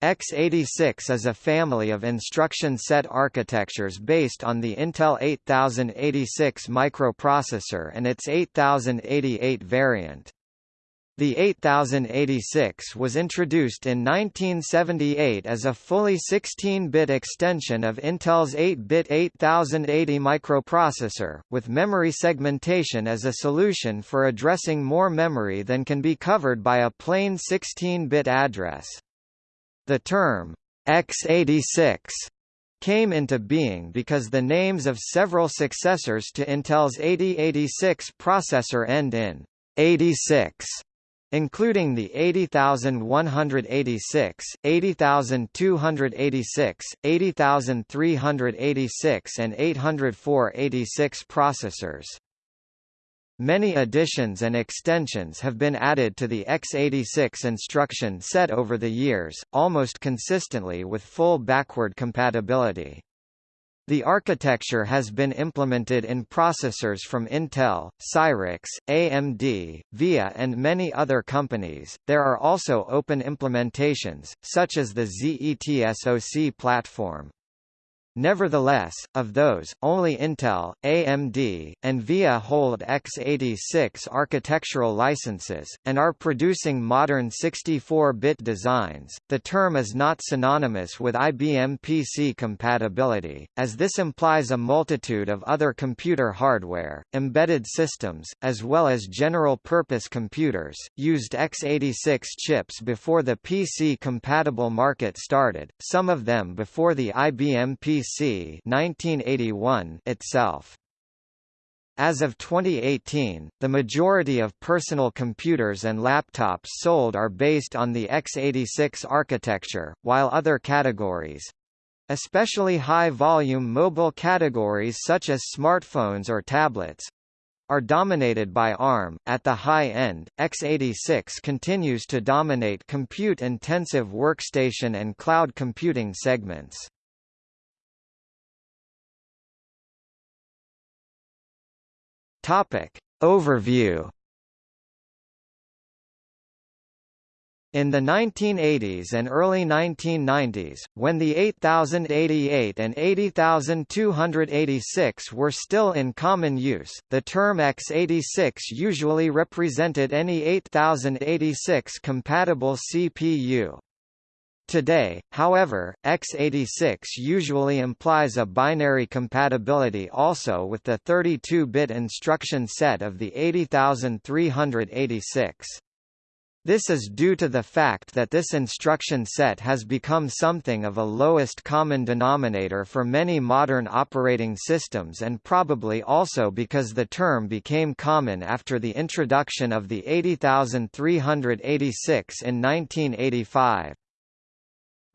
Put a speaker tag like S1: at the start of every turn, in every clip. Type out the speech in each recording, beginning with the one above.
S1: x86 is a family of instruction set architectures based on the Intel 8086 microprocessor and its 8088 variant. The 8086 was introduced in 1978 as a fully 16-bit extension of Intel's 8-bit 8080 microprocessor, with memory segmentation as a solution for addressing more memory than can be covered by a plain 16-bit address. The term, x86, came into being because the names of several successors to Intel's 8086 processor end in 86 including the 80186, 80286, 80386 and 80486 processors. Many additions and extensions have been added to the x86 instruction set over the years, almost consistently with full backward compatibility. The architecture has been implemented in processors from Intel, Cyrix, AMD, VIA and many other companies. There are also open implementations, such as the Zet SoC platform. Nevertheless, of those, only Intel, AMD, and VIA hold x86 architectural licenses, and are producing modern 64-bit designs. The term is not synonymous with IBM PC compatibility, as this implies a multitude of other computer hardware, embedded systems, as well as general-purpose computers, used x86 chips before the PC-compatible market started, some of them before the IBM PC C 1981 itself. As of 2018, the majority of personal computers and laptops sold are based on the x86 architecture, while other categories especially high-volume mobile categories such as smartphones or tablets are dominated by ARM. At the high end, x86 continues to dominate compute-intensive workstation and cloud computing segments. Topic. Overview In the 1980s and early 1990s, when the 8088 and 80286 were still in common use, the term x86 usually represented any 8086 compatible CPU. Today, however, x86 usually implies a binary compatibility also with the 32-bit instruction set of the 80386. This is due to the fact that this instruction set has become something of a lowest common denominator for many modern operating systems and probably also because the term became common after the introduction of the 80386 in 1985.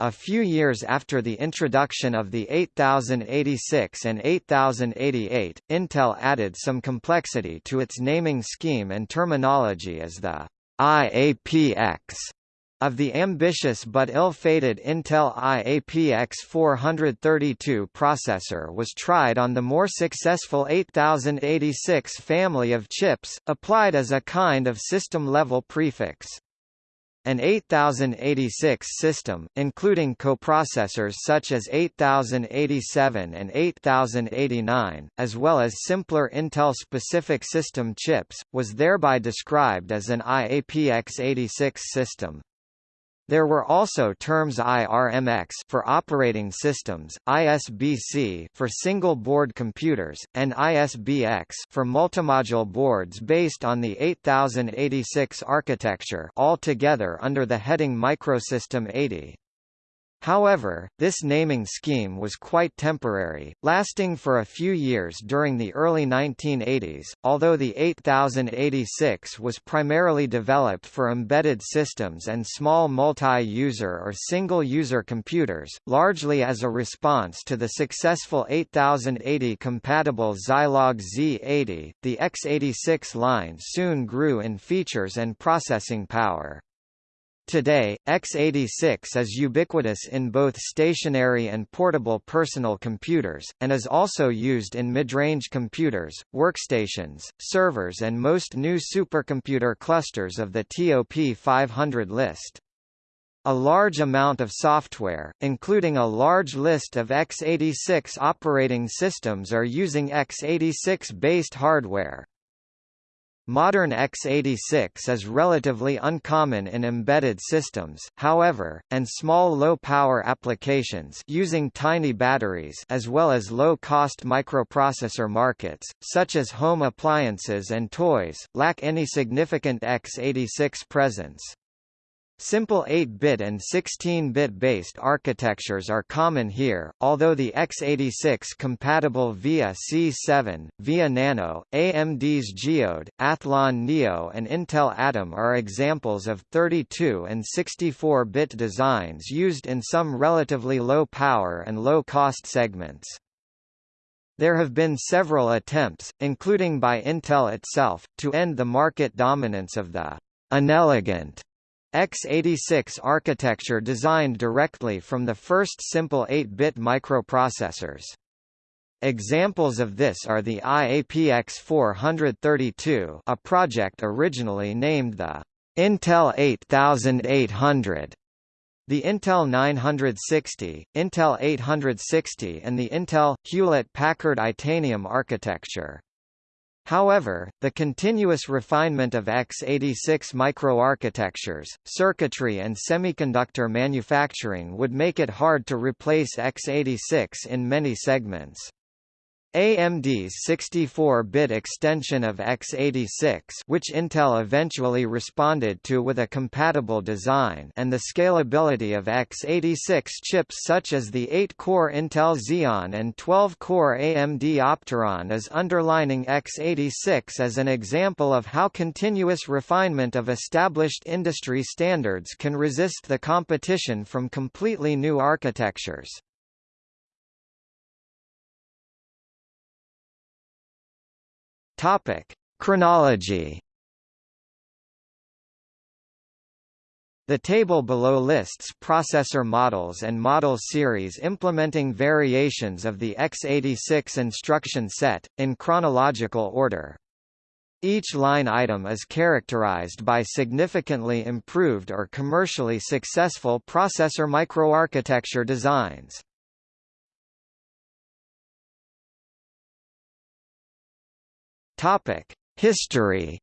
S1: A few years after the introduction of the 8086 and 8088, Intel added some complexity to its naming scheme and terminology as the IAPX of the ambitious but ill-fated Intel IAPX 432 processor was tried on the more successful 8086 family of chips, applied as a kind of system-level prefix. An 8086 system, including coprocessors such as 8087 and 8089, as well as simpler Intel-specific system chips, was thereby described as an IAPX86 system. There were also terms IRMX for operating systems, ISBC for single-board computers, and ISBX for multimodule boards based on the 8086 architecture all together under the heading Microsystem 80. However, this naming scheme was quite temporary, lasting for a few years during the early 1980s, although the 8086 was primarily developed for embedded systems and small multi-user or single-user computers, largely as a response to the successful 8080-compatible Zilog Z80, the x86 line soon grew in features and processing power. Today, x86 is ubiquitous in both stationary and portable personal computers, and is also used in mid-range computers, workstations, servers and most new supercomputer clusters of the TOP 500 list. A large amount of software, including a large list of x86 operating systems are using x86-based hardware. Modern x86 is relatively uncommon in embedded systems, however, and small low-power applications using tiny batteries as well as low-cost microprocessor markets, such as home appliances and toys, lack any significant x86 presence. Simple 8-bit and 16-bit based architectures are common here, although the x86-compatible VIA C7, VIA Nano, AMD's Geode, Athlon Neo and Intel Atom are examples of 32 and 64-bit designs used in some relatively low power and low cost segments. There have been several attempts, including by Intel itself, to end the market dominance of the inelegant x86 architecture designed directly from the first simple 8-bit microprocessors. Examples of this are the IAPX 432 a project originally named the Intel 8800, the Intel 960, Intel 860 and the Intel Hewlett-Packard Itanium architecture. However, the continuous refinement of x86 microarchitectures, circuitry and semiconductor manufacturing would make it hard to replace x86 in many segments. AMD's 64-bit extension of x86 which Intel eventually responded to with a compatible design and the scalability of x86 chips such as the 8-core Intel Xeon and 12-core AMD Opteron is underlining x86 as an example of how continuous refinement of established industry standards can resist the competition from completely new architectures. Topic: Chronology. The table below lists processor models and model series implementing variations of the x86 instruction set, in chronological order. Each line item is characterized by significantly improved or commercially successful processor microarchitecture designs. Topic: History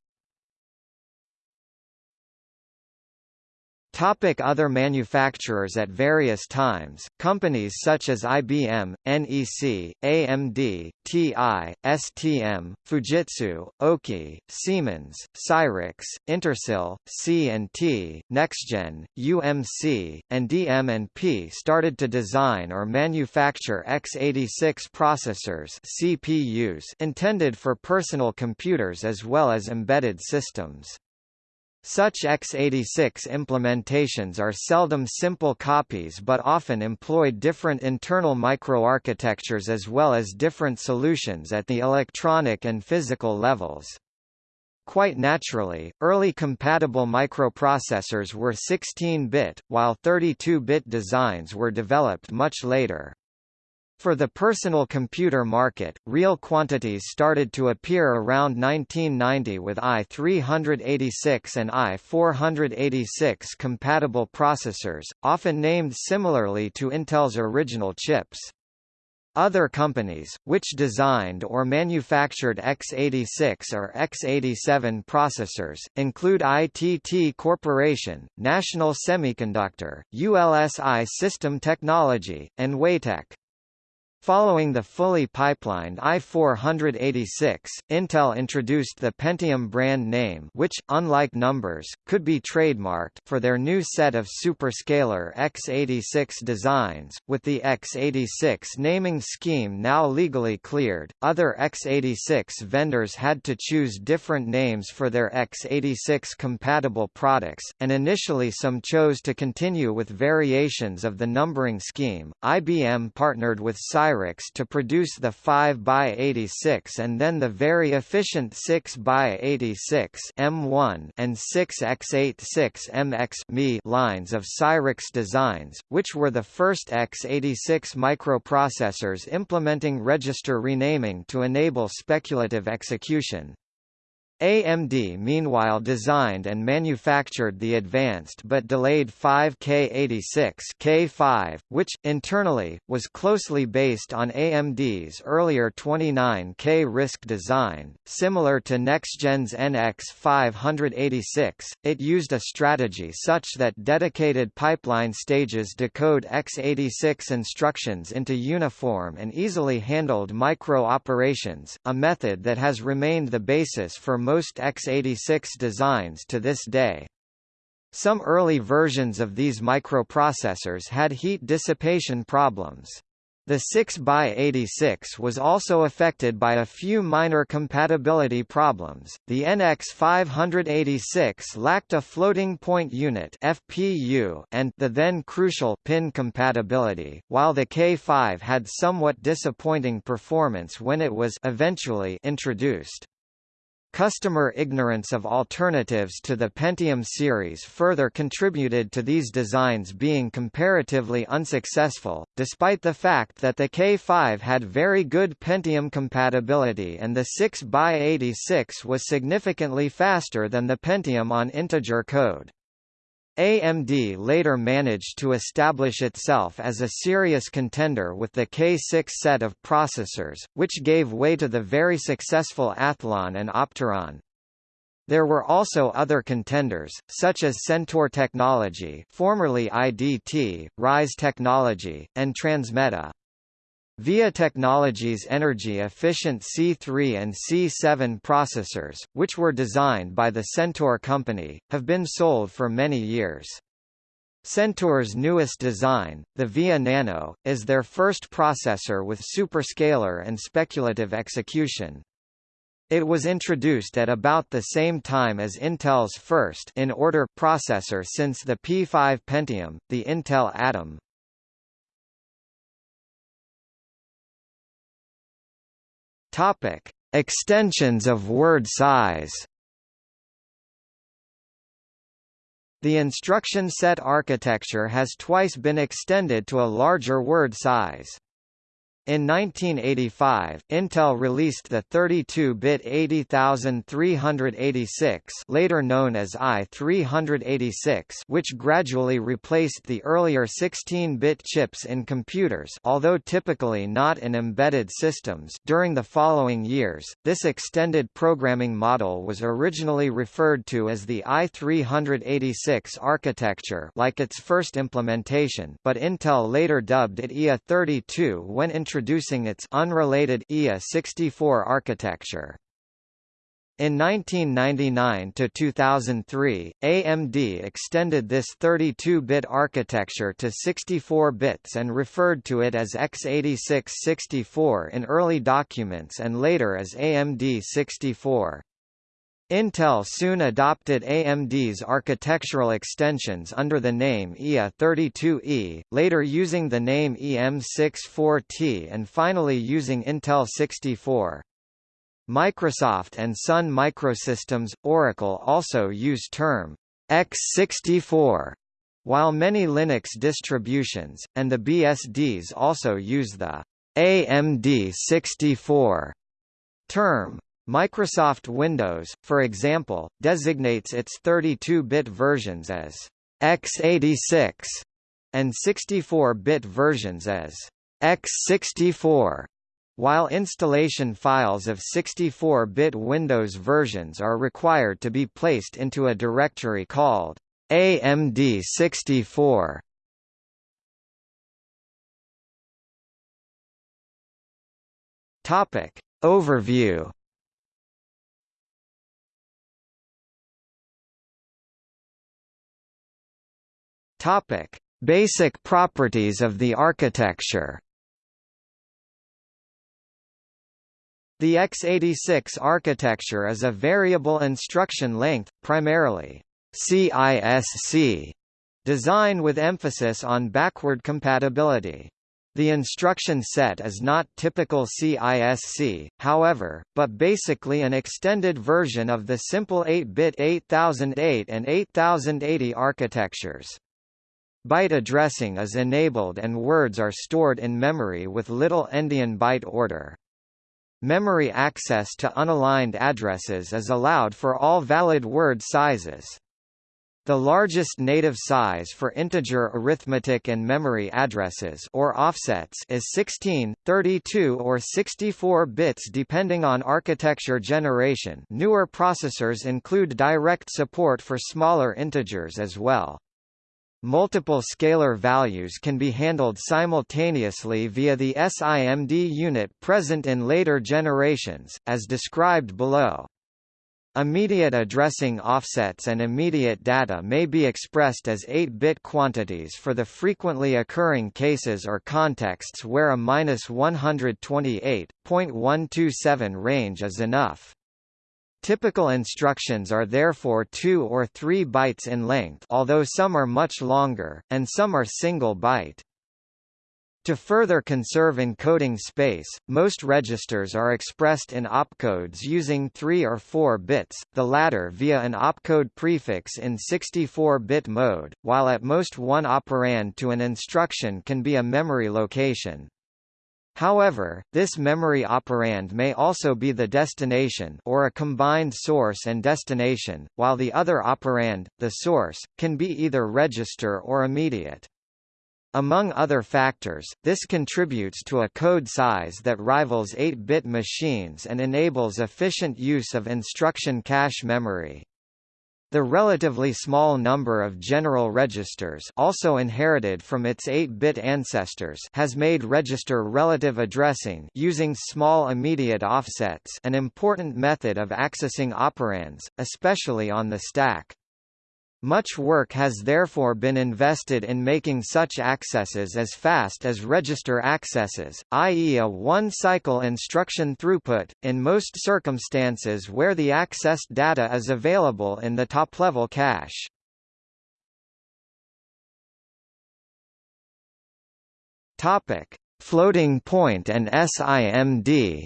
S1: Topic other manufacturers At various times, companies such as IBM, NEC, AMD, TI, STM, Fujitsu, Oki, Siemens, Cyrix, Intersil, C&T, NextGen, UMC, and DM&P started to design or manufacture x86 processors CPUs intended for personal computers as well as embedded systems. Such x86 implementations are seldom simple copies but often employed different internal microarchitectures as well as different solutions at the electronic and physical levels. Quite naturally, early compatible microprocessors were 16-bit, while 32-bit designs were developed much later. For the personal computer market, real quantities started to appear around 1990 with i386 and i486 compatible processors, often named similarly to Intel's original chips. Other companies, which designed or manufactured x86 or x87 processors, include ITT Corporation, National Semiconductor, ULSI System Technology, and Weitek. Following the fully pipelined i486, Intel introduced the Pentium brand name which, unlike numbers, could be trademarked for their new set of superscalar x86 designs, with the x86 naming scheme now legally cleared. Other x86 vendors had to choose different names for their x86 compatible products, and initially some chose to continue with variations of the numbering scheme. IBM partnered with Cyrix Cyrix to produce the 5x86 and then the very efficient 6x86 M1 and 6x86MX lines of Cyrix designs, which were the first x86 microprocessors implementing register renaming to enable speculative execution. AMD meanwhile designed and manufactured the advanced but delayed 5K86 K5, which, internally, was closely based on AMD's earlier 29K RISC design. Similar to NextGen's NX586, it used a strategy such that dedicated pipeline stages decode x86 instructions into uniform and easily handled micro operations, a method that has remained the basis for most x86 designs to this day. Some early versions of these microprocessors had heat dissipation problems. The 6x86 was also affected by a few minor compatibility problems. The NX586 lacked a floating point unit (FPU) and the then crucial pin compatibility, while the K5 had somewhat disappointing performance when it was eventually introduced. Customer ignorance of alternatives to the Pentium series further contributed to these designs being comparatively unsuccessful, despite the fact that the K5 had very good Pentium compatibility and the 6x86 was significantly faster than the Pentium on integer code. AMD later managed to establish itself as a serious contender with the K6 set of processors, which gave way to the very successful Athlon and Opteron. There were also other contenders, such as Centaur Technology formerly IDT, Rise Technology, and Transmeta. VIA Technologies' energy-efficient C3 and C7 processors, which were designed by the Centaur company, have been sold for many years. Centaur's newest design, the VIA Nano, is their first processor with superscalar and speculative execution. It was introduced at about the same time as Intel's first in-order processor since the P5 Pentium, the Intel Atom. Topic: Extensions of word size. The instruction set architecture has twice been extended to a larger word size. In 1985, Intel released the 32-bit 80386 later known as i386 which gradually replaced the earlier 16-bit chips in computers although typically not in embedded systems. During the following years, this extended programming model was originally referred to as the i386 architecture like its first implementation but Intel later dubbed it IA32 when introducing its unrelated IA64 architecture. In 1999 to 2003, AMD extended this 32-bit architecture to 64 bits and referred to it as x86-64 in early documents and later as AMD 64. Intel soon adopted AMD's architectural extensions under the name IA32E, later using the name EM64T and finally using Intel 64. Microsoft and Sun Microsystems, Oracle also use term x64, while many Linux distributions, and the BSDs also use the AMD 64 term. Microsoft Windows, for example, designates its 32-bit versions as x86 and 64-bit versions as x64, while installation files of 64-bit Windows versions are required to be placed into a directory called AMD 64. Topic Overview Topic: Basic properties of the architecture. The x86 architecture is a variable instruction length, primarily CISC design with emphasis on backward compatibility. The instruction set is not typical CISC, however, but basically an extended version of the simple 8-bit 8008 and 8080 architectures. Byte addressing is enabled and words are stored in memory with little endian byte order. Memory access to unaligned addresses is allowed for all valid word sizes. The largest native size for integer arithmetic and memory addresses or offsets is 16, 32 or 64 bits depending on architecture generation. Newer processors include direct support for smaller integers as well. Multiple scalar values can be handled simultaneously via the SIMD unit present in later generations, as described below. Immediate addressing offsets and immediate data may be expressed as 8-bit quantities for the frequently occurring cases or contexts where a -128.127 range is enough. Typical instructions are therefore 2 or 3 bytes in length although some are much longer, and some are single byte. To further conserve encoding space, most registers are expressed in opcodes using 3 or 4 bits, the latter via an opcode prefix in 64-bit mode, while at most one operand to an instruction can be a memory location. However, this memory operand may also be the destination or a combined source and destination, while the other operand, the source, can be either register or immediate. Among other factors, this contributes to a code size that rivals 8-bit machines and enables efficient use of instruction cache memory. The relatively small number of general registers also inherited from its 8-bit ancestors has made register relative addressing using small immediate offsets an important method of accessing operands, especially on the stack. Much work has therefore been invested in making such accesses as fast as register accesses, i.e. a one-cycle instruction throughput, in most circumstances where the accessed data is available in the top-level cache. Topic: Floating point and SIMD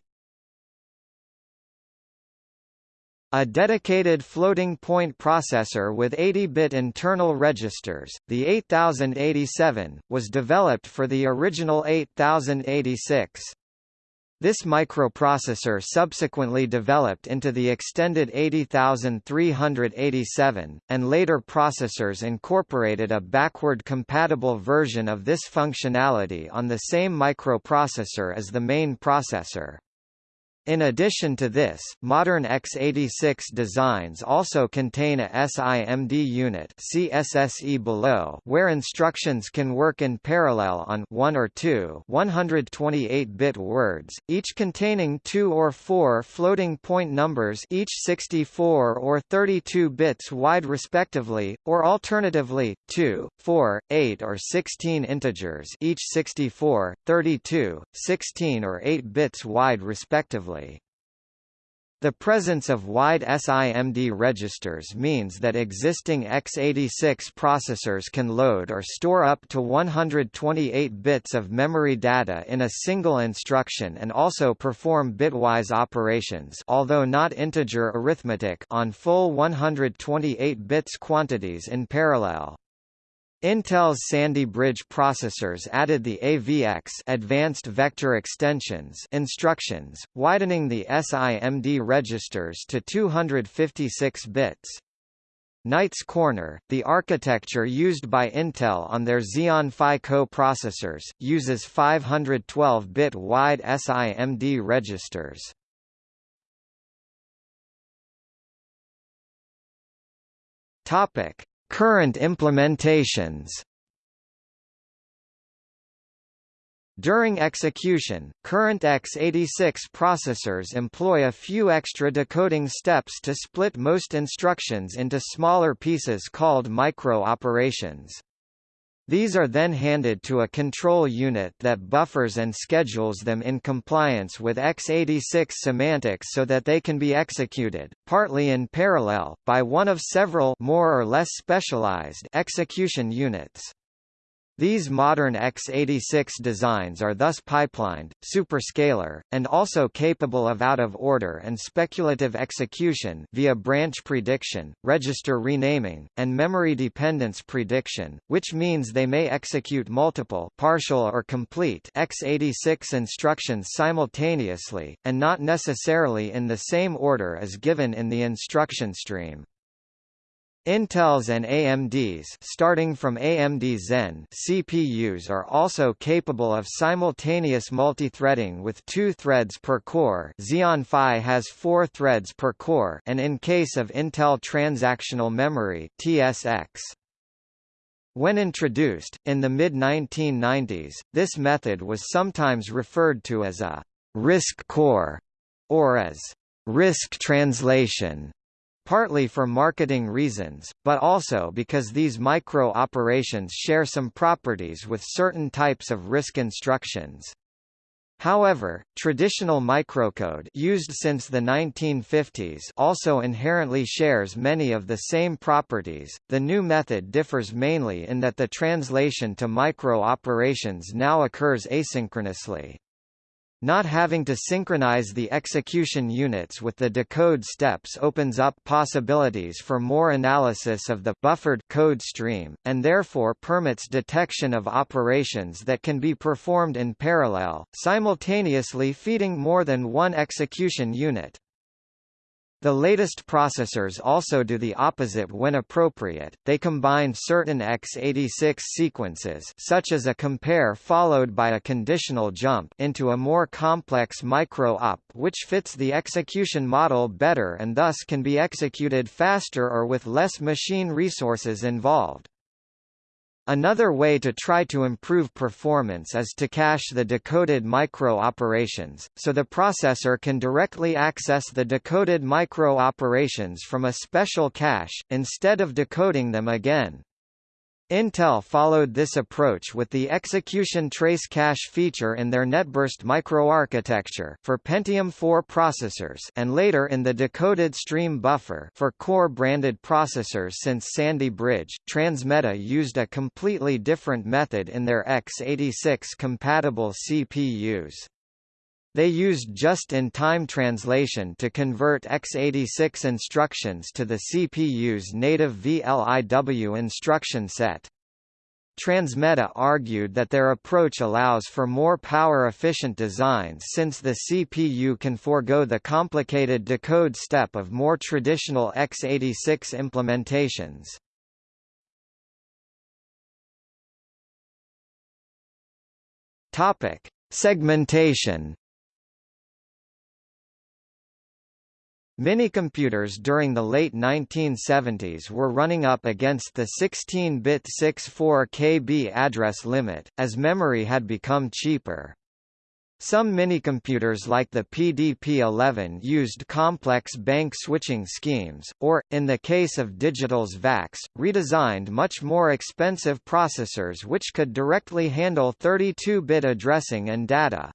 S1: A dedicated floating-point processor with 80-bit internal registers, the 8087, was developed for the original 8086. This microprocessor subsequently developed into the extended 80387, and later processors incorporated a backward-compatible version of this functionality on the same microprocessor as the main processor. In addition to this, modern x86 designs also contain a SIMD unit see SSE below where instructions can work in parallel on one or two 128-bit words, each containing two or four floating point numbers each 64 or 32 bits wide respectively, or alternatively, 2, 4, 8 or 16 integers each 64, 32, 16 or 8 bits wide respectively The presence of wide SIMD registers means that existing x86 processors can load or store up to 128 bits of memory data in a single instruction and also perform bitwise operations although not integer arithmetic on full 128 bits quantities in parallel. Intel's Sandy Bridge processors added the AVX Advanced Vector Extensions instructions, widening the SIMD registers to 256 bits. Knights Corner, the architecture used by Intel on their Xeon Phi co-processors, uses 512-bit wide SIMD registers. Topic: Current implementations During execution, current x86 processors employ a few extra decoding steps to split most instructions into smaller pieces called micro-operations. These are then handed to a control unit that buffers and schedules them in compliance with x86 semantics so that they can be executed, partly in parallel, by one of several more or less specialized execution units. These modern x86 designs are thus pipelined, superscalar, and also capable of out-of-order and speculative execution via branch prediction, register renaming, and memory dependence prediction, which means they may execute multiple partial or complete x86 instructions simultaneously, and not necessarily in the same order as given in the instruction stream. Intel's and AMD's starting from AMD Zen CPUs are also capable of simultaneous multithreading with two threads per core Xeon Phi has four threads per core and in case of Intel Transactional Memory TSX. When introduced, in the mid-1990s, this method was sometimes referred to as a RISC core, or as RISC translation partly for marketing reasons, but also because these micro-operations share some properties with certain types of RISC instructions. However, traditional microcode used since the 1950s also inherently shares many of the same properties. The new method differs mainly in that the translation to micro-operations now occurs asynchronously. Not having to synchronize the execution units with the decode steps opens up possibilities for more analysis of the buffered code stream, and therefore permits detection of operations that can be performed in parallel, simultaneously feeding more than one execution unit. The latest processors also do the opposite when appropriate, they combine certain x86 sequences such as a compare followed by a conditional jump into a more complex micro-op which fits the execution model better and thus can be executed faster or with less machine resources involved. Another way to try to improve performance is to cache the decoded micro-operations, so the processor can directly access the decoded micro-operations from a special cache, instead of decoding them again. Intel followed this approach with the execution trace cache feature in their NetBurst microarchitecture for Pentium 4 processors and later in the decoded stream buffer for Core branded processors since Sandy Bridge. Transmeta used a completely different method in their x86 compatible CPUs. They used just-in-time translation to convert x86 instructions to the CPU's native VLIW instruction set. Transmeta argued that their approach allows for more power-efficient designs since the CPU can forego the complicated decode step of more traditional x86 implementations. Topic: Segmentation Minicomputers during the late 1970s were running up against the 16-bit 64 KB address limit, as memory had become cheaper. Some minicomputers like the PDP-11 used complex bank switching schemes, or, in the case of Digital's VAX, redesigned much more expensive processors which could directly handle 32-bit addressing and data.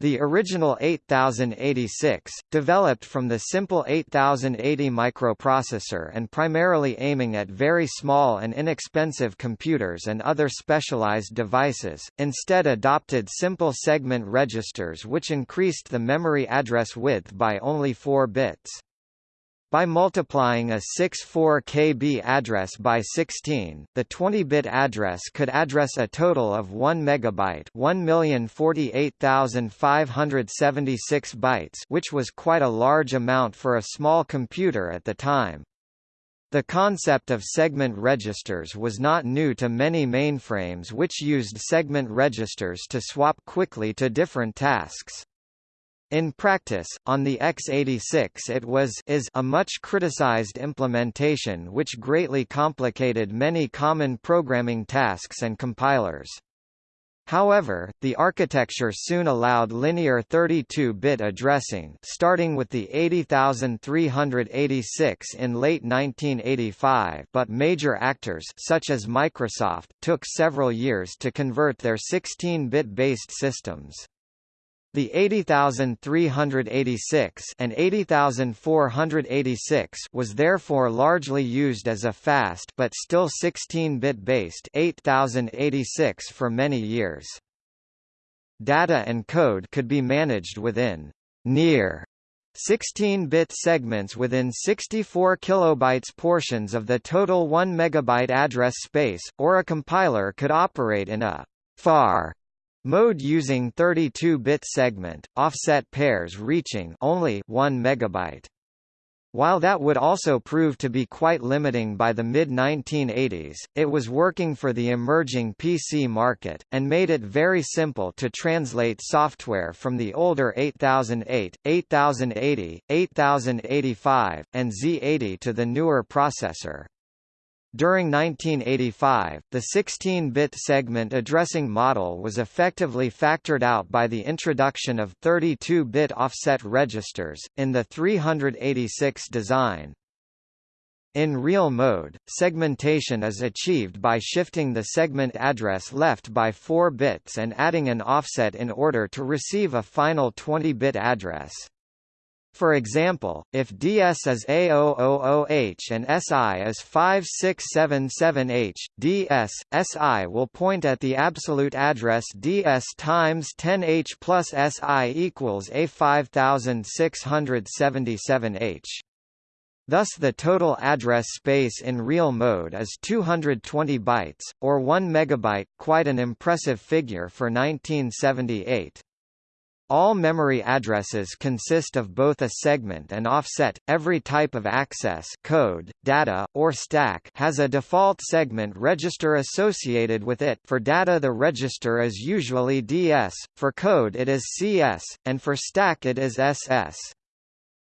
S1: The original 8086, developed from the simple 8080 microprocessor and primarily aiming at very small and inexpensive computers and other specialized devices, instead adopted simple segment registers which increased the memory address width by only 4 bits. By multiplying a 64 KB address by 16, the 20-bit address could address a total of 1 megabyte, 1,048,576 bytes, which was quite a large amount for a small computer at the time. The concept of segment registers was not new to many mainframes which used segment registers to swap quickly to different tasks. In practice, on the x86 it was is a much criticized implementation which greatly complicated many common programming tasks and compilers. However, the architecture soon allowed linear 32-bit addressing starting with the 80386 in late 1985 but major actors such as Microsoft took several years to convert their 16-bit based systems. The 80386 and 80486 was therefore largely used as a fast but still 16-bit based 8086 for many years. Data and code could be managed within near 16-bit segments within 64 kilobytes portions of the total 1 megabyte address space, or a compiler could operate in a far Mode using 32-bit segment, offset pairs reaching only 1 megabyte. While that would also prove to be quite limiting by the mid-1980s, it was working for the emerging PC market, and made it very simple to translate software from the older 8008, 8080, 8085, and Z80 to the newer processor. During 1985, the 16-bit segment addressing model was effectively factored out by the introduction of 32-bit offset registers, in the 386 design. In real mode, segmentation is achieved by shifting the segment address left by 4 bits and adding an offset in order to receive a final 20-bit address. For example, if DS is A000H and SI is 5677H, DS, SI will point at the absolute address DS times 10H plus SI equals A5677H. Thus the total address space in real mode is 220 bytes, or 1 megabyte, quite an impressive figure for 1978. All memory addresses consist of both a segment and offset. Every type of access code, data, or stack has a default segment register associated with it. For data the register is usually DS, for code it is CS, and for stack it is SS.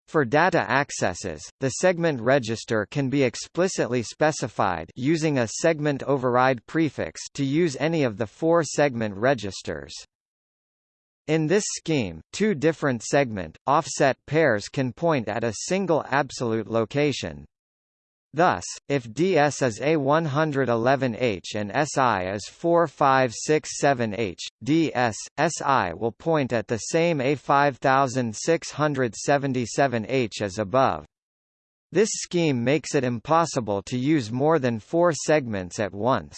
S1: For data accesses, the segment register can be explicitly specified using a segment override prefix to use any of the four segment registers. In this scheme, two different segment, offset pairs can point at a single absolute location. Thus, if DS is A111H and SI is 4567H, DS, SI will point at the same A5677H as above. This scheme makes it impossible to use more than four segments at once.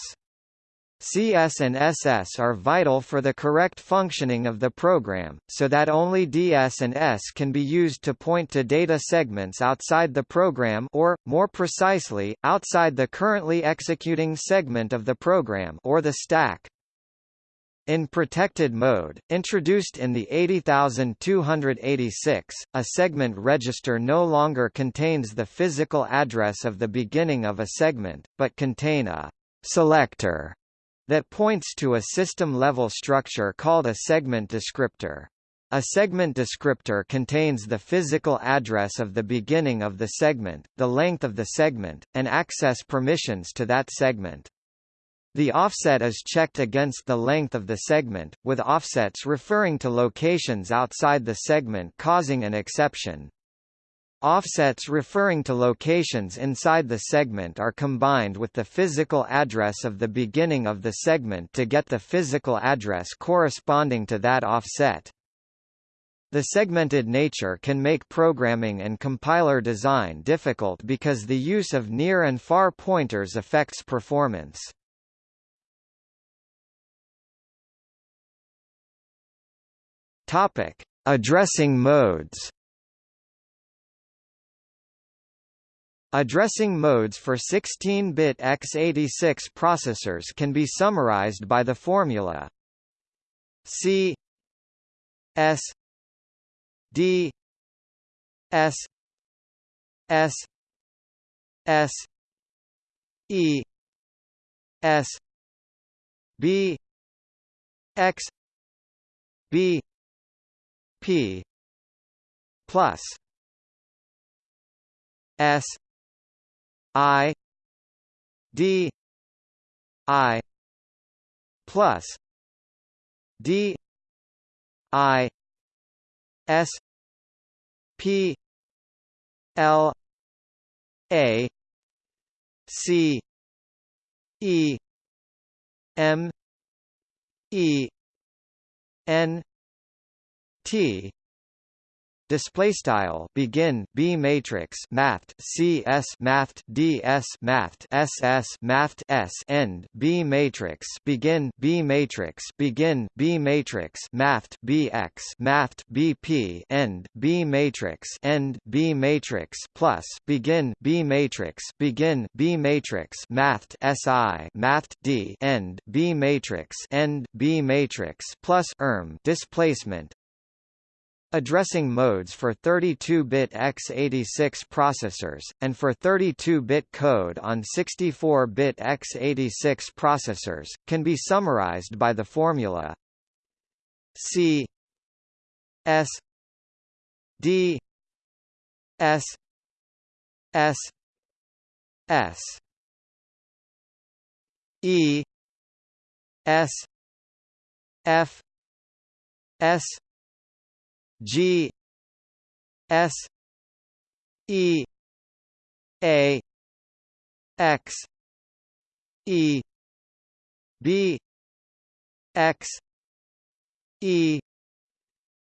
S1: CS and SS are vital for the correct functioning of the program, so that only DS and ES can be used to point to data segments outside the program or, more precisely, outside the currently executing segment of the program or the stack. In protected mode, introduced in the 80286, a segment register no longer contains the physical address of the beginning of a segment, but contain a selector that points to a system-level structure called a segment descriptor. A segment descriptor contains the physical address of the beginning of the segment, the length of the segment, and access permissions to that segment. The offset is checked against the length of the segment, with offsets referring to locations outside the segment causing an exception. Offsets referring to locations inside the segment are combined with the physical address of the beginning of the segment to get the physical address corresponding to that offset. The segmented nature can make programming and compiler design difficult because the use of near and far pointers affects performance. Topic: Addressing modes. Addressing modes for 16-bit x86 processors can be summarized by the formula C S D S S S E S B X B P plus S I D I plus D I S P L A C E M E N T display style begin B matrix math CS math DS math SS math S end B matrix begin B matrix begin B matrix math BX math BP end B matrix end B matrix plus begin B matrix begin B matrix math SI math D end B matrix end B matrix plus erm displacement addressing modes for 32-bit x86 processors, and for 32-bit code on 64-bit x86 processors, can be summarized by the formula C S D S S S. E S F S G S E A X E B X E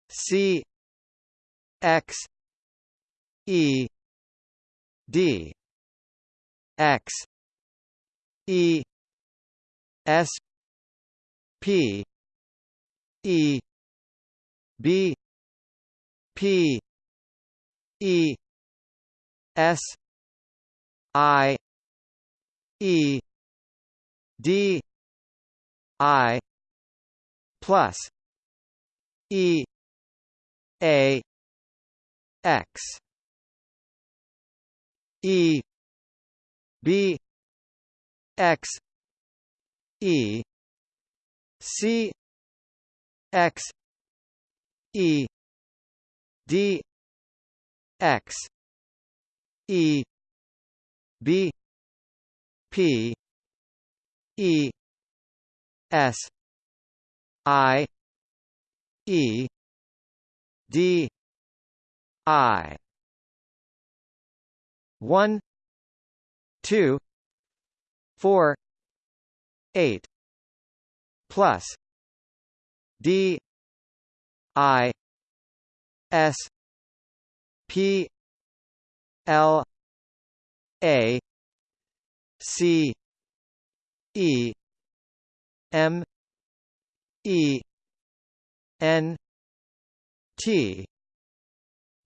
S1: C X E D X E S P E B P E S I E D I plus E A X E B X E C X E d x e b p e s i e d i 1 2 4 8 plus d i S P L A C E M E N T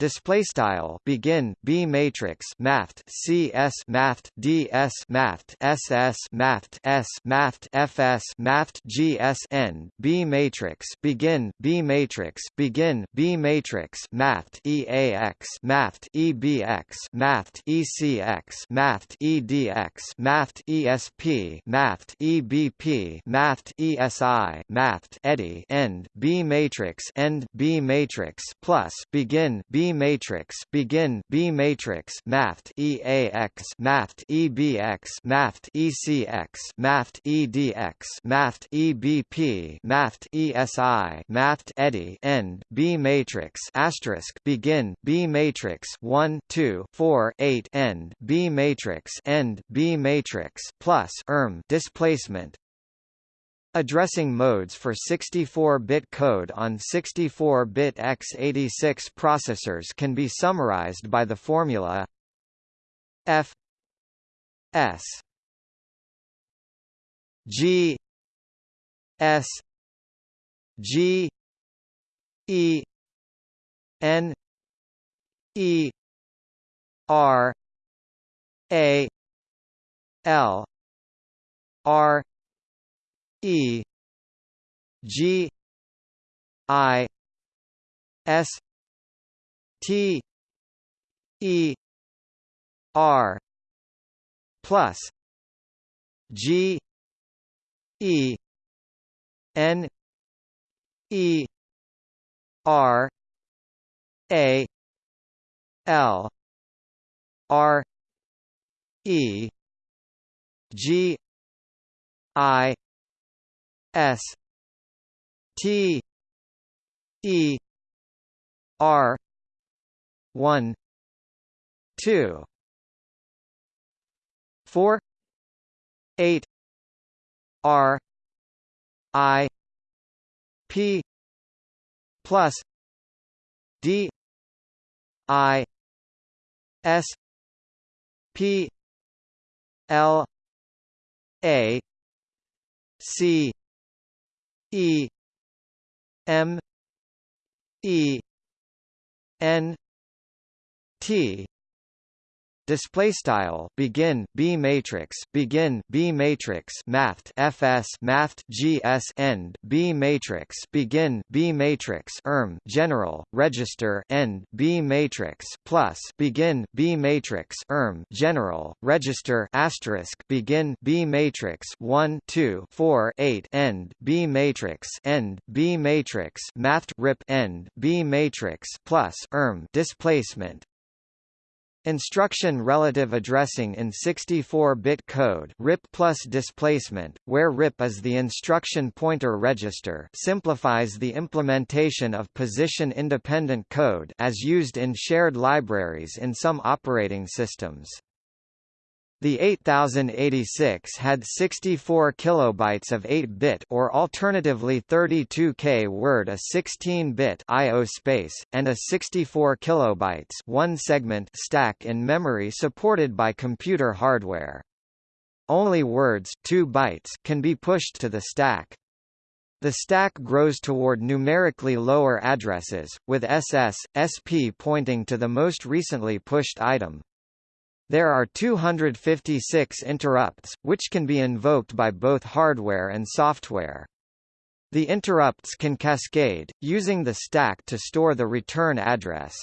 S1: display style begin B matrix math CS math DS math SS math S math FS math GS N B matrix begin B matrix begin B matrix math EAX math EBX math ECX math EDX math ESP math EBP math ESI math EDI end B matrix end B matrix plus begin B matrix begin B matrix math EAX math EBX math ECX math EDX math EBP math ESI math EDI end B matrix asterisk begin B matrix 1 2 4 8 end B matrix end B matrix plus erm displacement Addressing modes for 64-bit code on 64-bit x86 processors can be summarized by the formula F S G S G E N E R A L R E G I S T E R plus G E N E R A L R E G I S T E R one two four eight R I P plus D I S P L A C E M E N T display style begin b matrix begin b matrix mathed fs mathed gs end b matrix begin b matrix erm general register end b matrix plus begin b matrix erm general register asterisk begin b matrix 1 2 4 8 end b matrix end b matrix mathed rip end b matrix plus erm displacement Instruction relative addressing in 64-bit code RIP plus displacement, where RIP is the instruction pointer register simplifies the implementation of position-independent code as used in shared libraries in some operating systems. The 8086 had 64 kilobytes of 8-bit or alternatively 32K word a 16-bit I/O space and a 64 kilobytes one segment stack in memory supported by computer hardware. Only words 2 bytes can be pushed to the stack. The stack grows toward numerically lower addresses, with SS, SP pointing to the most recently pushed item. There are 256 interrupts, which can be invoked by both hardware and software. The interrupts can cascade, using the stack to store the return address.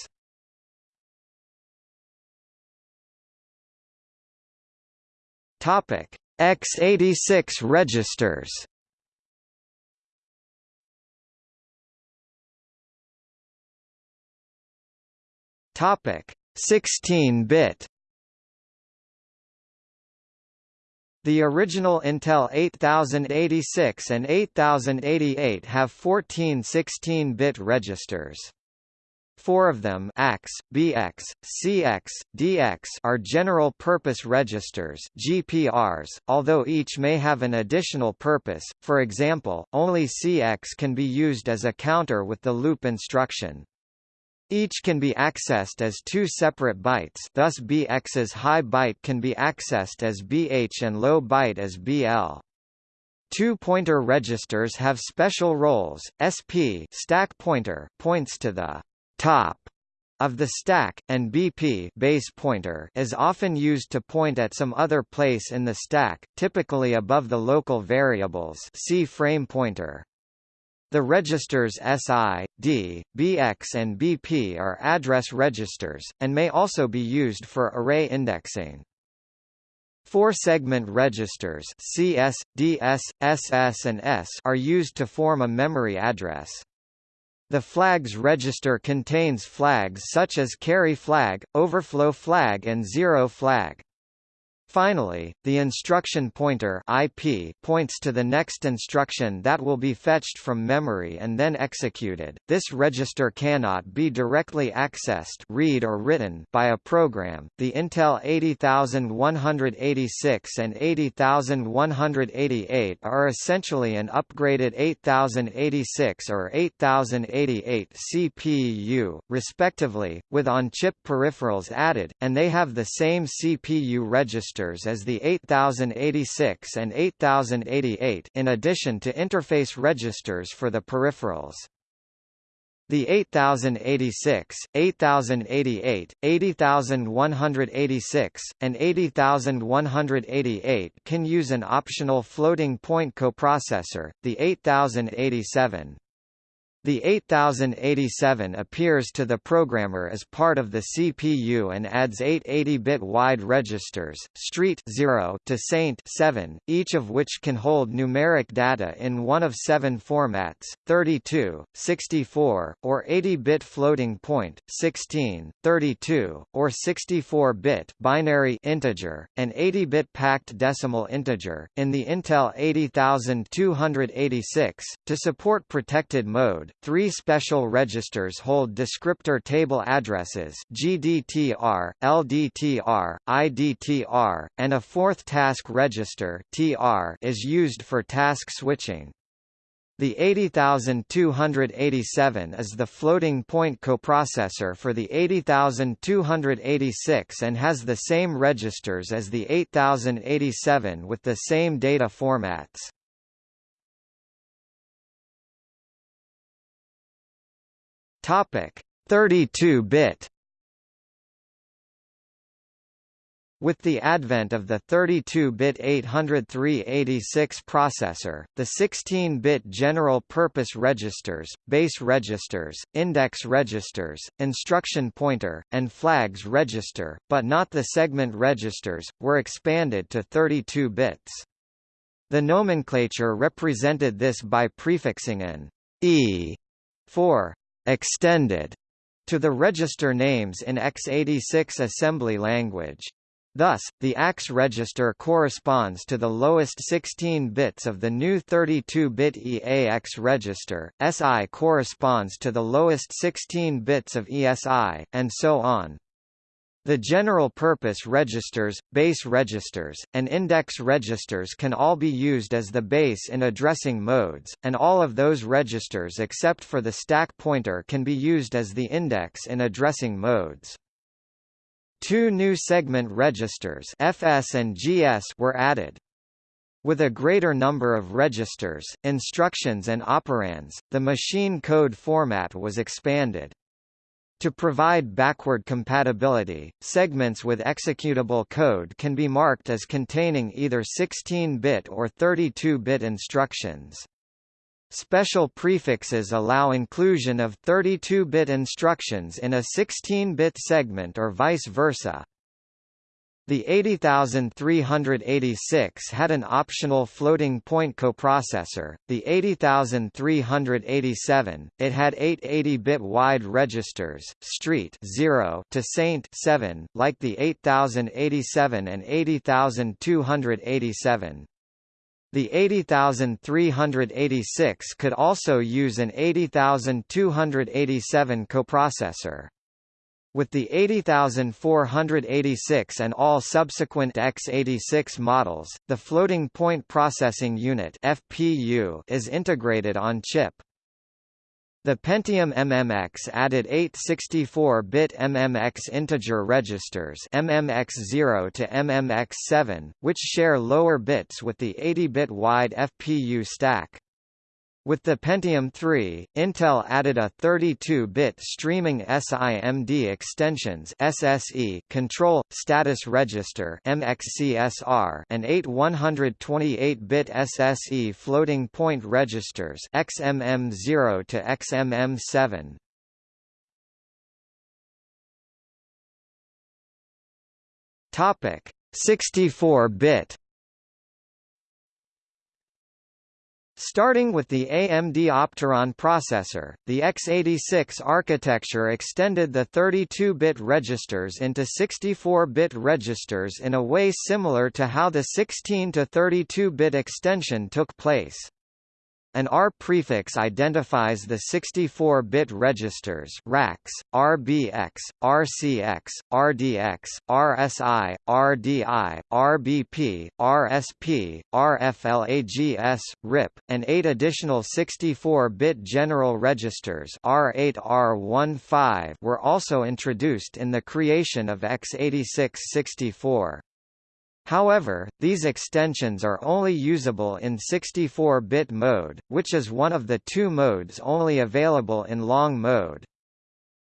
S1: Topic: x86 registers. Topic: 16-bit. The original Intel 8086 and 8088 have 14 16-bit registers. Four of them AX, BX, CX, DX are general-purpose registers GPRs, although each may have an additional purpose, for example, only CX can be used as a counter with the loop instruction. Each can be accessed as two separate bytes thus BX's high byte can be accessed as BH and low byte as BL. Two pointer registers have special roles. SP stack pointer points to the top of the stack, and BP base pointer is often used to point at some other place in the stack, typically above the local variables see frame pointer. The registers SI, D, BX and BP are address registers, and may also be used for array indexing. Four-segment registers CS, DS, SS and ES are used to form a memory address. The flags register contains flags such as carry flag, overflow flag and zero flag. Finally, the instruction pointer IP points to the next instruction that will be fetched from memory and then executed. This register cannot be directly accessed read or written by a program. The Intel 80186 and 80188 are essentially an upgraded 8086 or 8088 CPU, respectively, with on-chip peripherals added, and they have the same CPU register registers as the 8086 and 8088 in addition to interface registers for the peripherals. The 8086, 8088, 80186, and 80188 can use an optional floating point coprocessor, the 8087. The 8087 appears to the programmer as part of the CPU and adds eight 80-bit wide registers, street 0 to saint 7, each of which can hold numeric data in one of seven formats, 32, 64, or 80-bit floating point, 16, 32, or 64-bit binary integer, and 80-bit packed decimal integer. In the Intel 80286, to support protected mode, Three special registers hold descriptor table addresses GDTR, LDTR, IDTR, and a fourth task register TR is used for task switching. The 80287 is the floating point coprocessor for the 80286 and has the same registers as the 8087 with the same data formats. Topic 32-bit With the advent of the 32-bit 80386 processor, the 16-bit general-purpose registers, base registers, index registers, instruction pointer, and flags register, but not the segment registers, were expanded to 32 bits. The nomenclature represented this by prefixing an E for extended to the register names in x86 assembly language. Thus, the AX register corresponds to the lowest 16 bits of the new 32-bit EAX register, SI corresponds to the lowest 16 bits of ESI, and so on. The general-purpose registers, base registers, and index registers can all be used as the base in addressing modes, and all of those registers except for the stack pointer can be used as the index in addressing modes. Two new segment registers FS and GS were added. With a greater number of registers, instructions and operands, the machine code format was expanded. To provide backward compatibility, segments with executable code can be marked as containing either 16-bit or 32-bit instructions. Special prefixes allow inclusion of 32-bit instructions in a 16-bit segment or vice versa. The 80386 had an optional floating point coprocessor, the 80387, it had eight 80-bit wide registers, street 0 to saint 7, like the 8087 and 80287. The 80386 could also use an 80287 coprocessor. With the 80486 and all subsequent x86 models, the Floating Point Processing Unit (FPU) is integrated on chip. The Pentium MMX added eight 64-bit MMX integer registers MMX0 to MMX7, which share lower bits with the 80-bit wide FPU stack. With the Pentium 3, Intel added a 32-bit streaming SIMD extensions SSE control status register MXCSR and eight 128-bit SSE floating point registers XMM0 to XMM7. Topic 64-bit Starting with the AMD Opteron processor, the x86 architecture extended the 32-bit registers into 64-bit registers in a way similar to how the 16 to 32-bit extension took place. An R prefix identifies the 64-bit registers RAX, RBX, RCX, RDX, RSI, RDI, RBP, RSP, RFLAGS, RIP, and eight additional 64-bit general registers R8 R15 were also introduced in the creation of x86-64. However, these extensions are only usable in 64-bit mode, which is one of the two modes only available in long mode.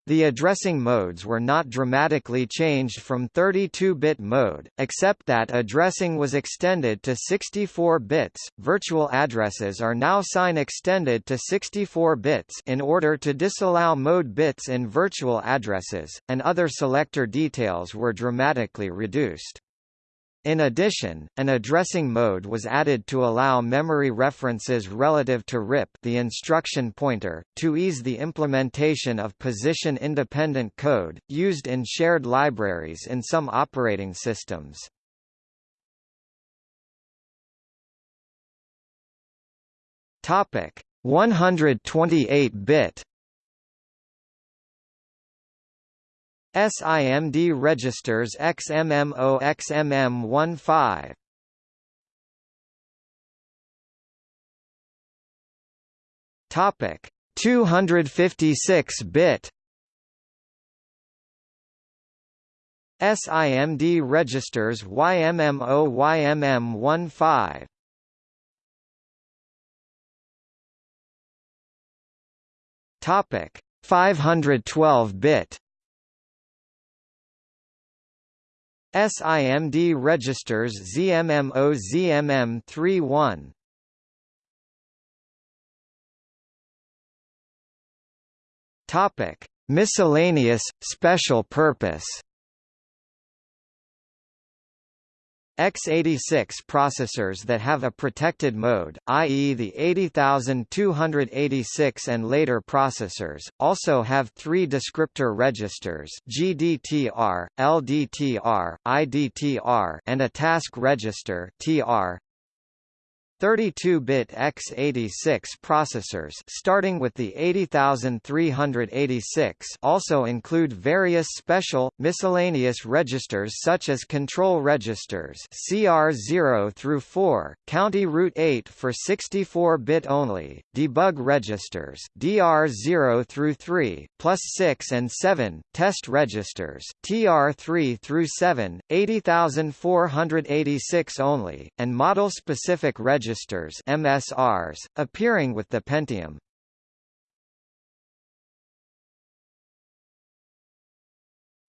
S1: The addressing modes were not dramatically changed from 32-bit mode, except that addressing was extended to 64 bits. Virtual addresses are now sign extended to 64 bits in order to disallow mode bits in virtual addresses, and other selector details were dramatically reduced. In addition, an addressing mode was added to allow memory references relative to RIP the instruction pointer, to ease the implementation of position-independent code, used in shared libraries in some operating systems. Topic 128-bit SIMD registers XMM0 XMM15 Topic 256-bit SIMD registers YMM0 YMM15 Topic 512-bit SIMD registers ZMM0 ZMM31 Topic Miscellaneous special purpose x86 processors that have a protected mode, i.e. the 80286 and later processors, also have three descriptor registers GDTR, LDTR, IDTR and a task register TR. 32-bit x86 processors starting with the 80386 also include various special, miscellaneous registers such as control registers CR0 through 4, county route 8 for 64-bit only, debug registers DR0 through 3, plus 6 and 7, test registers TR3 through 7, 80486 only, and model-specific registers registers MSRs, appearing with the Pentium.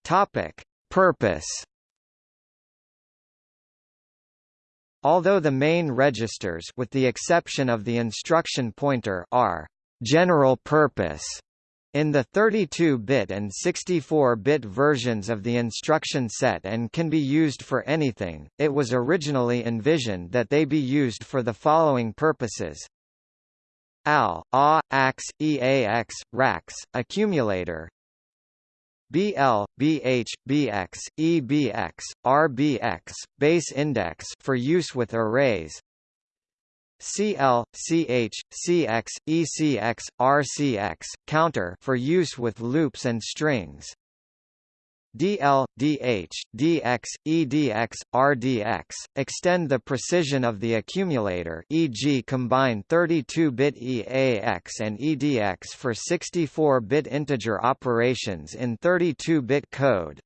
S1: Topic: Purpose. Although the main registers with the exception of the instruction pointer are general purpose in the 32-bit and 64-bit versions of the instruction set and can be used for anything, it was originally envisioned that they be used for the following purposes. AL, A, AX, EAX, RAX, accumulator. BL, BH, BX, EBX, RBX, base index for use with arrays CL, CH, CX, ECX, RCX, counter for use with loops and strings. DL, DH, DX, EDX, RDX, extend the precision of the accumulator e.g. combine 32-bit EAX and EDX for 64-bit integer operations in 32-bit code.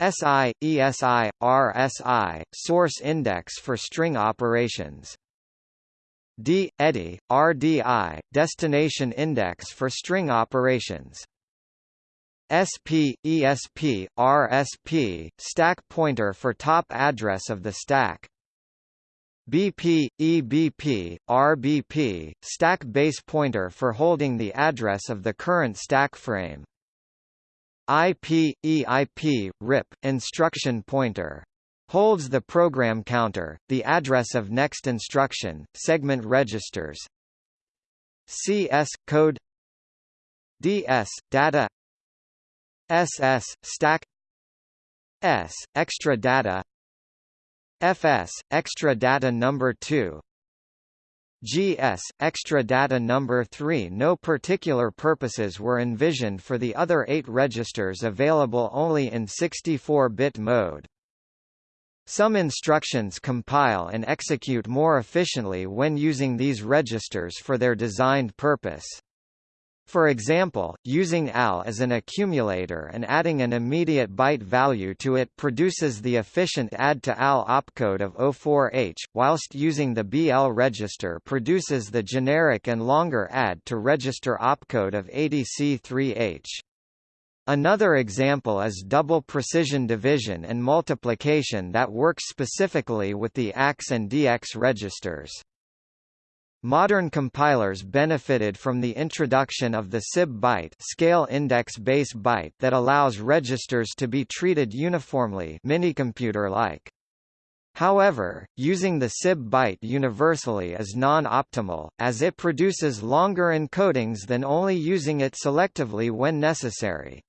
S1: SI, ESI, RSI, source index for string operations. D, EDI, RDI, destination index for string operations. SP, ESP, RSP, stack pointer for top address of the stack. BP, EBP, RBP, stack base pointer for holding the address of the current stack frame. IP, EIP, RIP, instruction pointer holds the program counter, the address of next instruction, segment registers CS code DS data SS stack ES extra data FS extra data number 2 GS extra data number 3 No particular purposes were envisioned for the other 8 registers available only in 64-bit mode. Some instructions compile and execute more efficiently when using these registers for their designed purpose. For example, using AL as an accumulator and adding an immediate byte value to it produces the efficient add to AL opcode of 04H, whilst using the BL register produces the generic and longer add to register opcode of 80C3H. Another example is double precision division and multiplication that works specifically with the AX and DX registers. Modern compilers benefited from the introduction of the SIB byte scale index base byte that allows registers to be treated uniformly minicomputer-like. However, using the SIB byte universally is non-optimal, as it produces longer encodings than only using it selectively when necessary.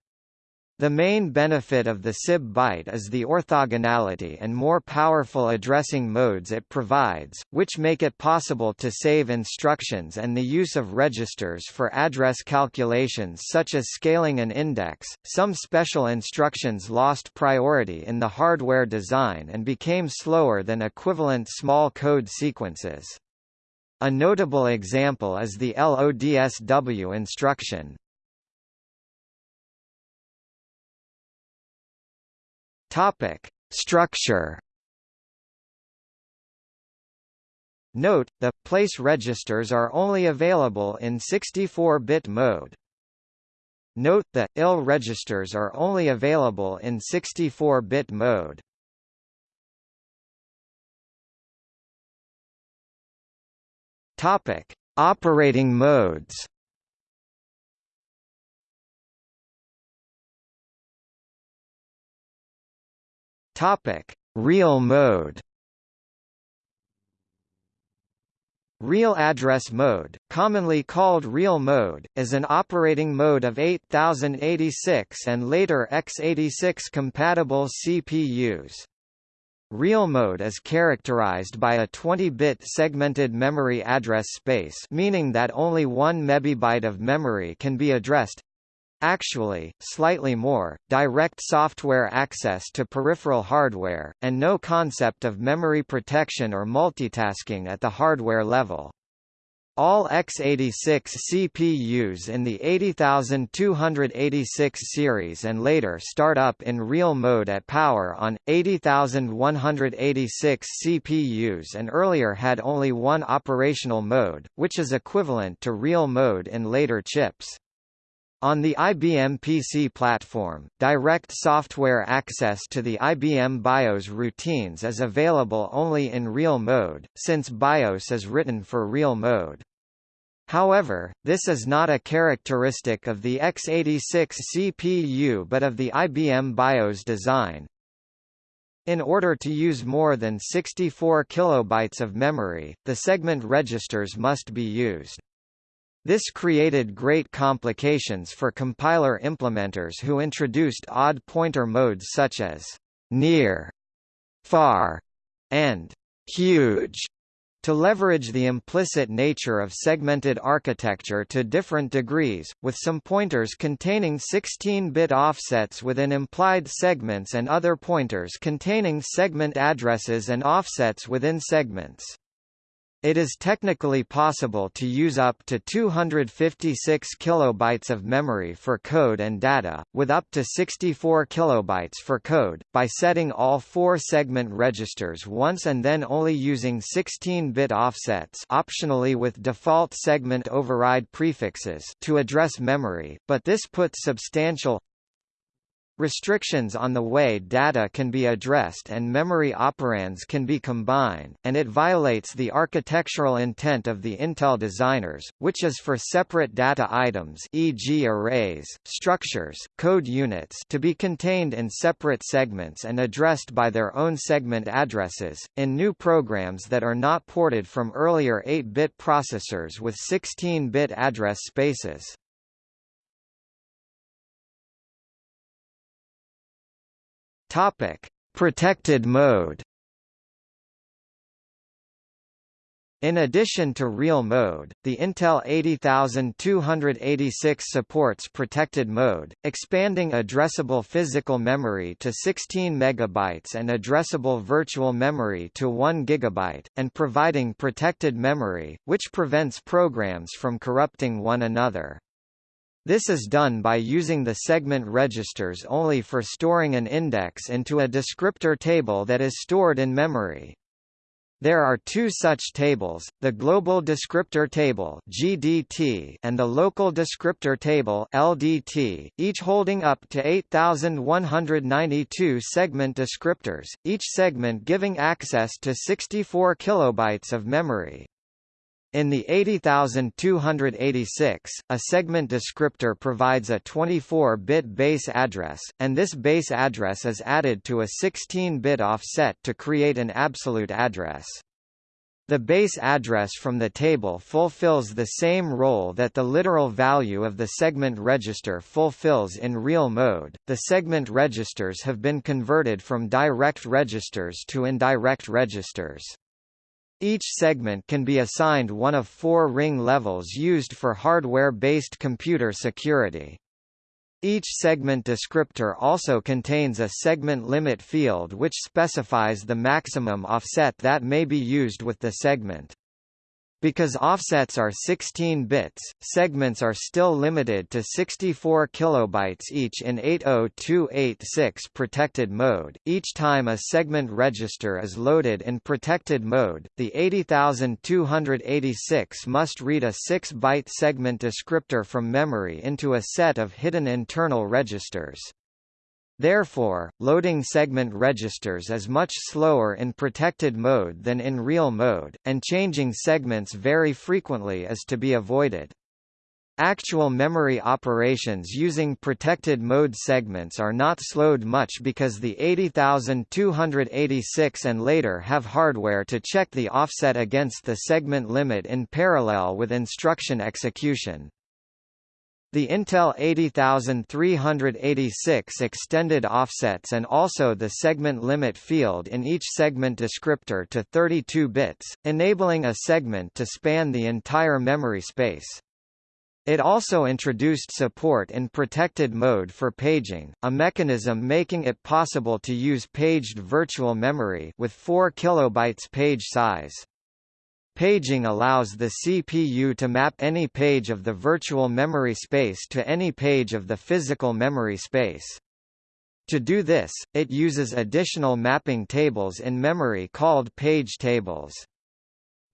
S1: The main benefit of the SIB byte is the orthogonality and more powerful addressing modes it provides, which make it possible to save instructions and the use of registers for address calculations such as scaling an index. Some special instructions lost priority in the hardware design and became slower than equivalent small code sequences. A notable example is the LODSW instruction. Topic: Structure Note, the place registers are only available in 64-bit mode. Note the IL registers are only available in 64-bit mode. Topic: Operating modes. Topic: Real mode. Real address mode, commonly called real mode, is an operating mode of 8086 and later x86 compatible CPUs. Real mode is characterized by a 20-bit segmented memory address space meaning that only 1 MB of memory can be addressed actually, slightly more, direct software access to peripheral hardware, and no concept of memory protection or multitasking at the hardware level. All x86 CPUs in the 80286 series and later start up in real mode at power on, 80186 CPUs and earlier had only one operational mode, which is equivalent to real mode in later chips. On the IBM PC platform, direct software access to the IBM BIOS routines is available only in real mode, since BIOS is written for real mode. However, this is not a characteristic of the x86 CPU but of the IBM BIOS design. In order to use more than 64 kilobytes of memory, the segment registers must be used. This created great complications for compiler implementers who introduced odd pointer modes such as near, far, and huge to leverage the implicit nature of segmented architecture to different degrees, with some pointers containing 16-bit offsets within implied segments and other pointers containing segment addresses and offsets within segments. It is technically possible to use up to 256 kilobytes of memory for code and data, with up to 64 kilobytes for code, by setting all four segment registers once and then only using 16-bit offsets optionally with default segment override prefixes to address memory, but this puts substantial restrictions on the way data can be addressed and memory operands can be combined, and it violates the architectural intent of the Intel designers, which is for separate data items e.g. arrays, structures, code units to be contained in separate segments and addressed by their own segment addresses, in new programs that are not ported from earlier 8-bit processors with 16-bit address spaces. Topic: Protected mode. In addition to real mode, the Intel 80286 supports protected mode, expanding addressable physical memory to 16 MB and addressable virtual memory to 1 GB, and providing protected memory, which prevents programs from corrupting one another. This is done by using the segment registers only for storing an index into a descriptor table that is stored in memory. There are two such tables, the Global Descriptor Table (GDT) and the Local Descriptor Table (LDT), each holding up to 8192 segment descriptors, each segment giving access to 64 kilobytes of memory. In the 80286, a segment descriptor provides a 24-bit base address, and this base address is added to a 16-bit offset to create an absolute address. The base address from the table fulfills the same role that the literal value of the segment register fulfills in real mode. The segment registers have been converted from direct registers to indirect registers. Each segment can be assigned one of four ring levels used for hardware-based computer security. Each segment descriptor also contains a segment limit field which specifies the maximum offset that may be used with the segment. Because offsets are 16 bits, segments are still limited to 64 kilobytes each in 80286 protected mode. Each time a segment register is loaded in protected mode, the 80286 must read a 6-byte segment descriptor from memory into a set of hidden internal registers. Therefore, loading segment registers is much slower in protected mode than in real mode, and changing segments very frequently is to be avoided. Actual memory operations using protected mode segments are not slowed much because the 80286 and later have hardware to check the offset against the segment limit in parallel with instruction execution. The Intel 80386 extended offsets and also the segment limit field in each segment descriptor to 32 bits, enabling a segment to span the entire memory space. It also introduced support in protected mode for paging, a mechanism making it possible to use paged virtual memory with 4 kilobytes page size. Paging allows the CPU to map any page of the virtual memory space to any page of the physical memory space. To do this, it uses additional mapping tables in memory called page tables.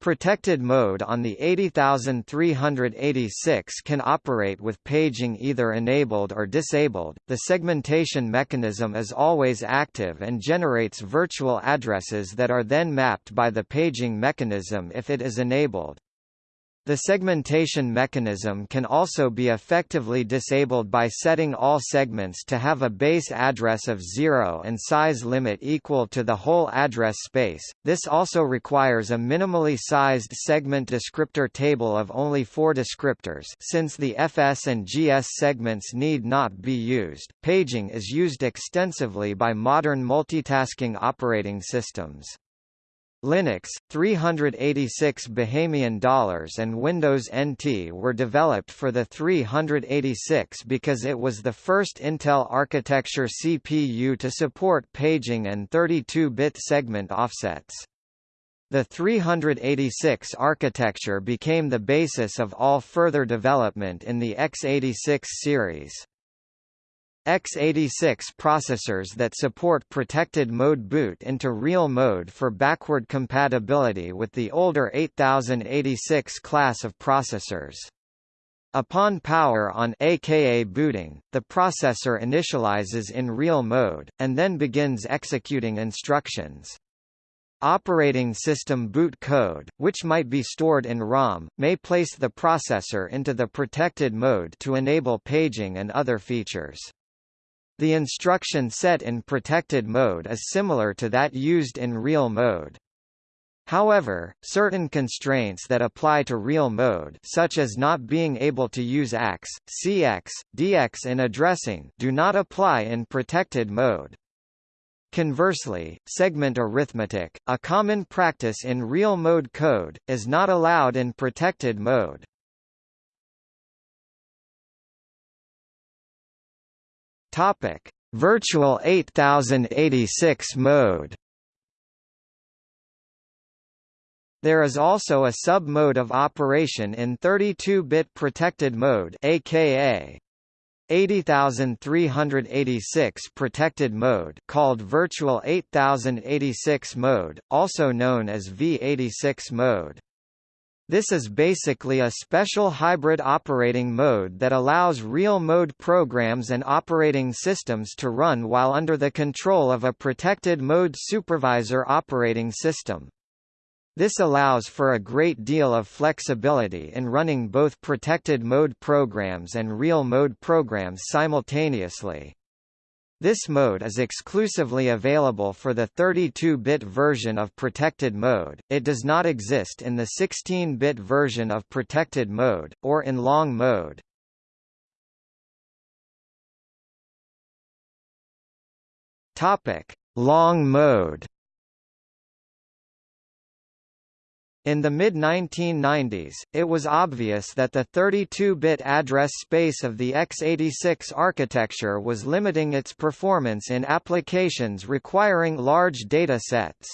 S1: Protected mode on the 80386 can operate with paging either enabled or disabled. The segmentation mechanism is always active and generates virtual addresses that are then mapped by the paging mechanism if it is enabled. The segmentation mechanism can also be effectively disabled by setting all segments to have a base address of 0 and size limit equal to the whole address space. This also requires a minimally sized segment descriptor table of only 4 descriptors since the FS and GS segments need not be used. Paging is used extensively by modern multitasking operating systems. Linux, 386 Bahamian dollars and Windows NT were developed for the 386 because it was the first Intel architecture CPU to support paging and 32-bit segment offsets. The 386 architecture became the basis of all further development in the x86 series x86 processors that support protected mode boot into real mode for backward compatibility with the older 8086 class of processors. Upon power on aka booting, the processor initializes in real mode, and then begins executing instructions. Operating system boot code, which might be stored in ROM, may place the processor into the protected mode to enable paging and other features. The instruction set in protected mode is similar to that used in real mode. However, certain constraints that apply to real mode such as not being able to use AX, CX, DX in addressing do not apply in protected mode. Conversely, segment arithmetic, a common practice in real mode code, is not allowed in protected mode. Topic: Virtual 8086 mode. There is also a sub-mode of operation in 32-bit protected mode aka 80386 protected mode called Virtual 8086 mode, also known as V86 mode. This is basically a special hybrid operating mode that allows real-mode programs and operating systems to run while under the control of a protected mode supervisor operating system. This allows for a great deal of flexibility in running both protected mode programs and real mode programs simultaneously. This mode is exclusively available for the 32-bit version of protected mode, it does not exist in the 16-bit version of protected mode, or in long mode. Long mode In the mid-1990s, it was obvious that the 32-bit address space of the x86 architecture was limiting its performance in applications requiring large data sets.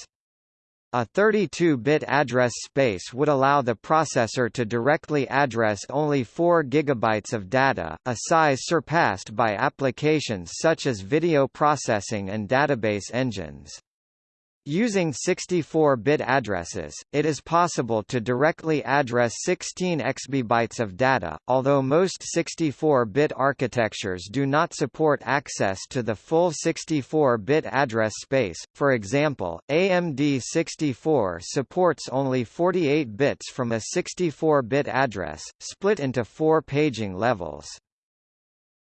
S1: A 32-bit address space would allow the processor to directly address only 4 GB of data, a size surpassed by applications such as video processing and database engines. Using 64-bit addresses, it is possible to directly address 16 exabytes of data, although most 64-bit architectures do not support access to the full 64-bit address space. For example, AMD 64 supports only 48 bits from a 64-bit address, split into four paging levels.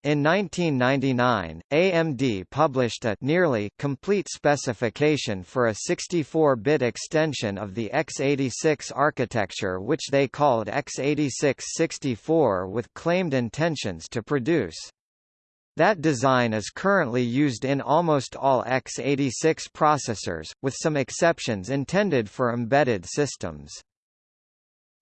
S1: In 1999, AMD published a nearly complete specification for a 64-bit extension of the x86 architecture which they called x86-64 with claimed intentions to produce. That design is currently used in almost all x86 processors, with some exceptions intended for embedded systems.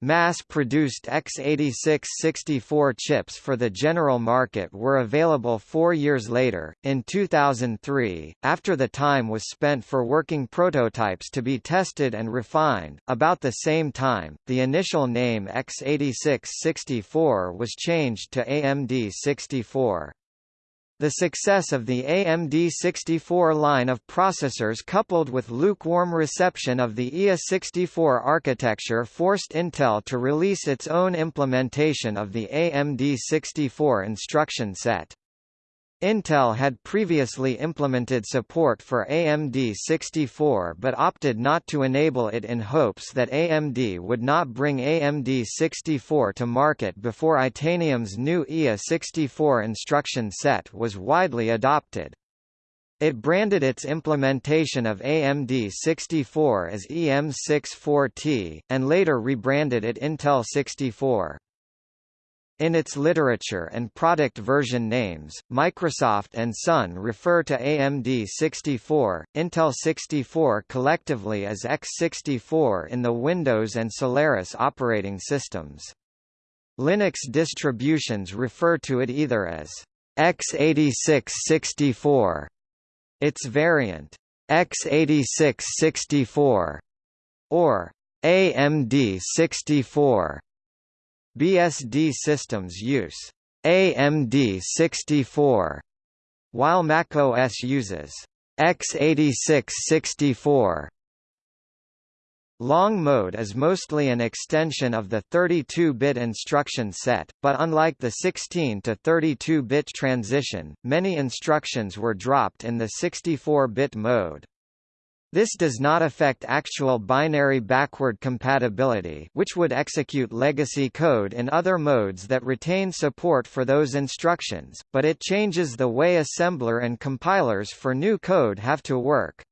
S1: Mass-produced x86-64 chips for the general market were available four years later, in 2003, after the time was spent for working prototypes to be tested and refined. About the same time, the initial name x86-64 was changed to AMD 64. The success of the AMD 64 line of processors coupled with lukewarm reception of the IA64 architecture forced Intel to release its own implementation of the AMD 64 instruction set. Intel had previously implemented support for AMD 64 but opted not to enable it in hopes that AMD would not bring AMD 64 to market before Itanium's new IA 64 instruction set was widely adopted. It branded its implementation of AMD 64 as EM64T, and later rebranded it Intel 64. In its literature and product version names, Microsoft and Sun refer to AMD 64, Intel 64 collectively as x64 in the Windows and Solaris operating systems. Linux distributions refer to it either as x86-64, its variant x86-64, or AMD 64. BSD systems use AMD 64, while macOS uses x86-64. Long mode is mostly an extension of the 32-bit instruction set, but unlike the 16 to 32-bit transition, many instructions were dropped in the 64-bit mode. This does not affect actual binary backward compatibility which would execute legacy code in other modes that retain support for those instructions, but it changes the way assembler and compilers for new code have to work.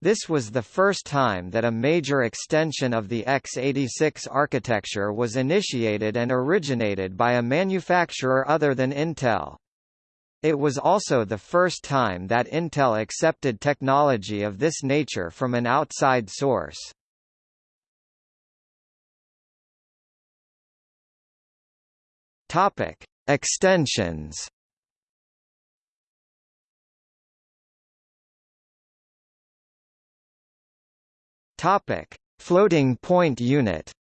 S1: This was the first time that a major extension of the x86 architecture was initiated and originated by a manufacturer other than Intel. It was also the first time that Intel accepted technology of this nature from an outside source. Topic: Extensions. Topic: Floating point unit.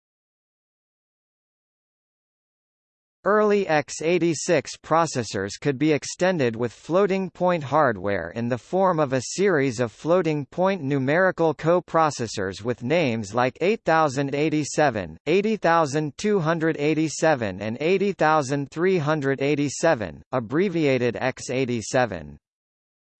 S1: Early x86 processors could be extended with floating-point hardware in the form of a series of floating-point numerical co-processors with names like 8087, 80287 and 80387, abbreviated x87.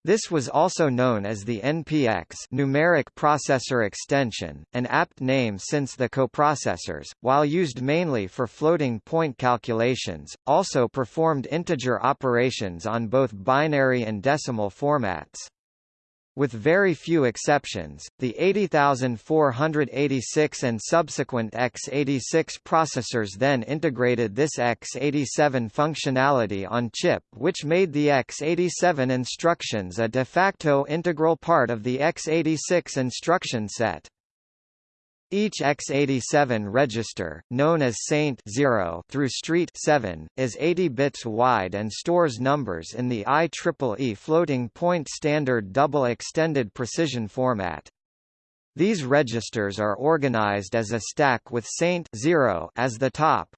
S1: This was also known as the NPX numeric processor extension, an apt name since the coprocessors, while used mainly for floating point calculations, also performed integer operations on both binary and decimal formats. With very few exceptions, the 80486 and subsequent x86 processors then integrated this x87 functionality on chip which made the x87 instructions a de facto integral part of the x86 instruction set. Each x87 register, known as Saint 0 through Street 7, is 80 bits wide and stores numbers in the IEEE floating point standard double extended precision format. These registers are organized as a stack with saint 0 as the top.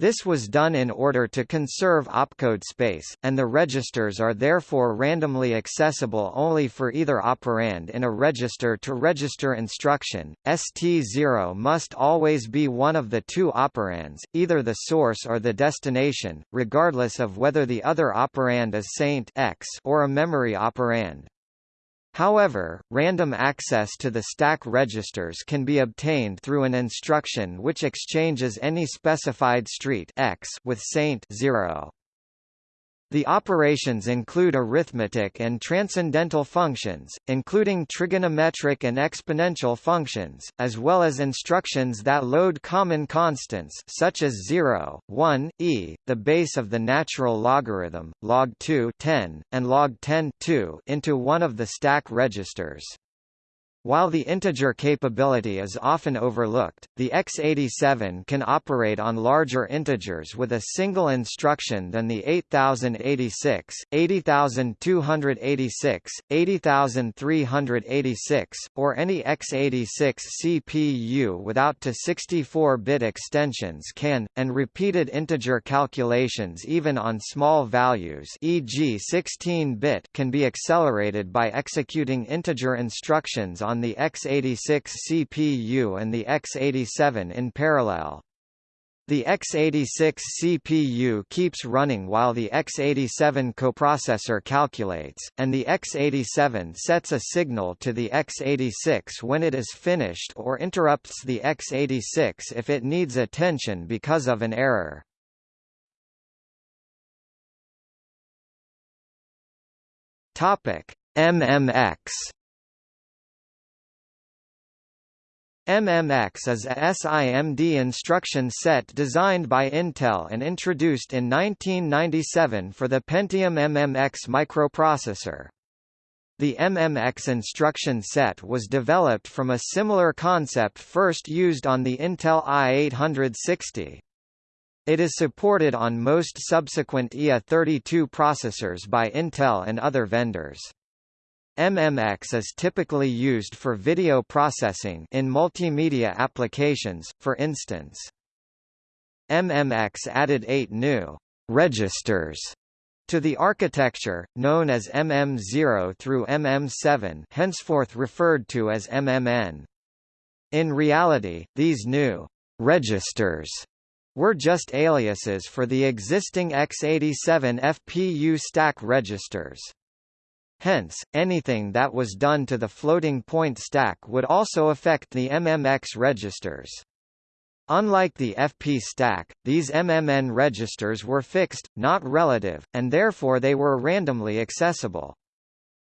S1: This was done in order to conserve opcode space, and the registers are therefore randomly accessible only for either operand in a register-to-register -register instruction. ST0 must always be one of the two operands, either the source or the destination, regardless of whether the other operand is saint X or a memory operand. However, random access to the stack registers can be obtained through an instruction which exchanges any specified street X with saint 0. The operations include arithmetic and transcendental functions, including trigonometric and exponential functions, as well as instructions that load common constants such as 0, 1, e, the base of the natural logarithm, log 2 10, and log 10 2 into one of the stack registers. While the integer capability is often overlooked, the x87 can operate on larger integers with a single instruction than the 8086, 80286, 80386, or any x86 CPU without to 64-bit extensions can, and repeated integer calculations even on small values e.g. 16-bit can be accelerated by executing integer instructions on the x86 CPU and the x87 in parallel. The x86 CPU keeps running while the x87 coprocessor calculates, and the x87 sets a signal to the x86 when it is finished or interrupts the x86 if it needs attention because of an error. MMX MMX is a SIMD instruction set designed by Intel and introduced in 1997 for the Pentium MMX microprocessor. The MMX instruction set was developed from a similar concept first used on the Intel i860. It is supported on most subsequent IA32 processors by Intel and other vendors. MMX is typically used for video processing in multimedia applications, for instance. MMX added eight new registers to the architecture, known as MM0 through MM7 henceforth referred to as MMN. In reality, these new registers were just aliases for the existing x87 FPU stack registers. Hence, anything that was done to the floating point stack would also affect the MMX registers. Unlike the FP stack, these MMN registers were fixed, not relative, and therefore they were randomly accessible.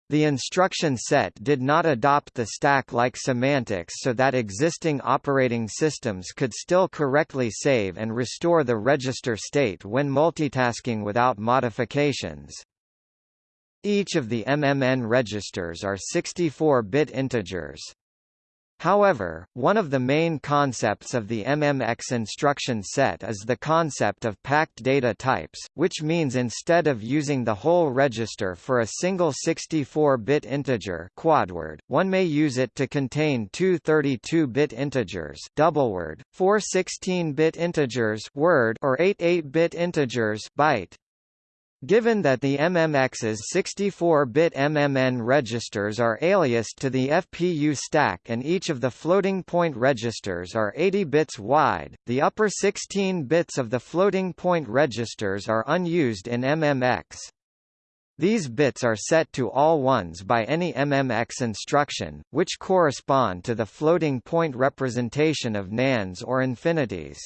S1: The instruction set did not adopt the stack-like semantics so that existing operating systems could still correctly save and restore the register state when multitasking without modifications. Each of the MMN registers are 64-bit integers. However, one of the main concepts of the MMX instruction set is the concept of packed data types, which means instead of using the whole register for a single 64-bit integer quadword, one may use it to contain two 32-bit integers doubleword, four 16-bit integers word or eight 8-bit integers byte. Given that the MMX's 64-bit MMN registers are aliased to the FPU stack and each of the floating-point registers are 80 bits wide, the upper 16 bits of the floating-point registers are unused in MMX. These bits are set to all ones by any MMX instruction, which correspond to the floating-point representation of NaNs or infinities.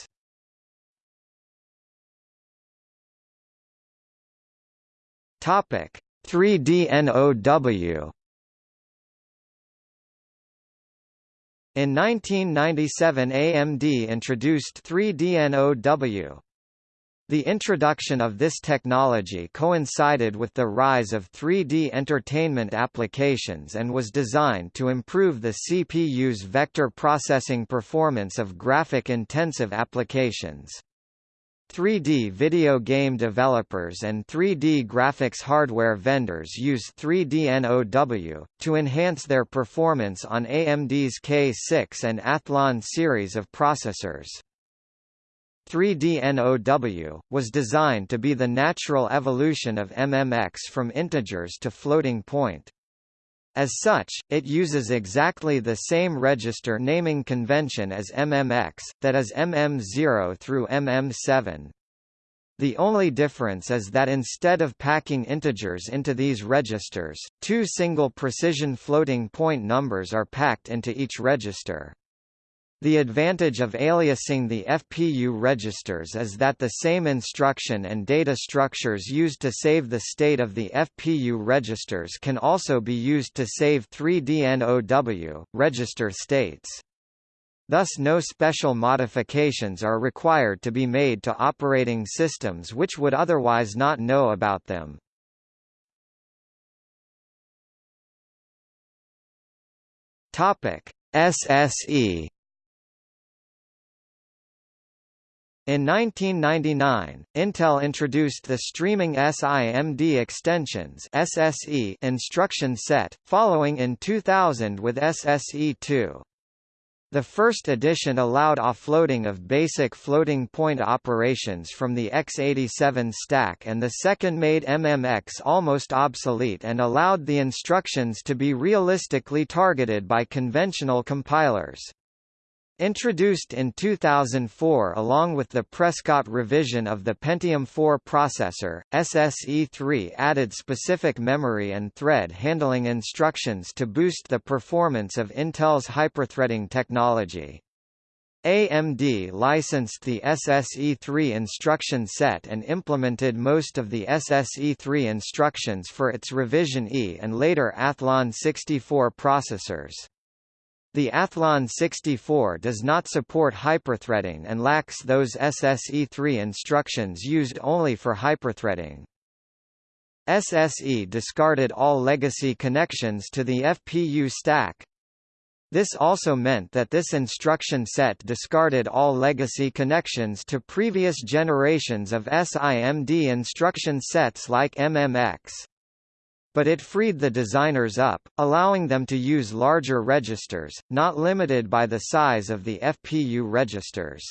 S1: Topic 3DNOW In 1997 AMD introduced 3DNOW. The introduction of this technology coincided with the rise of 3D entertainment applications and was designed to improve the CPU's vector processing performance of graphic-intensive applications. 3D video game developers and 3D graphics hardware vendors use 3DNOW, to enhance their performance on AMD's K6 and Athlon series of processors. 3DNOW, was designed to be the natural evolution of MMX from integers to floating point. As such, it uses exactly the same register naming convention as MMX, that is MM0 through MM7. The only difference is that instead of packing integers into these registers, two single precision floating point numbers are packed into each register. The advantage of aliasing the FPU registers is that the same instruction and data structures used to save the state of the FPU registers can also be used to save 3DNOW, register states. Thus no special modifications are required to be made to operating systems which would otherwise not know about them. SSE In 1999, Intel introduced the Streaming SIMD Extensions (SSE) instruction set, following in 2000 with SSE2. The first edition allowed offloading of basic floating point operations from the x87 stack and the second made MMX almost obsolete and allowed the instructions to be realistically targeted by conventional compilers. Introduced in 2004 along with the Prescott revision of the Pentium 4 processor, SSE3 added specific memory and thread handling instructions to boost the performance of Intel's hyperthreading technology. AMD licensed the SSE3 instruction set and implemented most of the SSE3 instructions for its Revision E and later Athlon 64 processors. The Athlon 64 does not support hyperthreading and lacks those SSE3 instructions used only for hyperthreading. SSE discarded all legacy connections to the FPU stack. This also meant that this instruction set discarded all legacy connections to previous generations of SIMD instruction sets like MMX. But it freed the designers up, allowing them to use larger registers, not limited by the size of the FPU registers.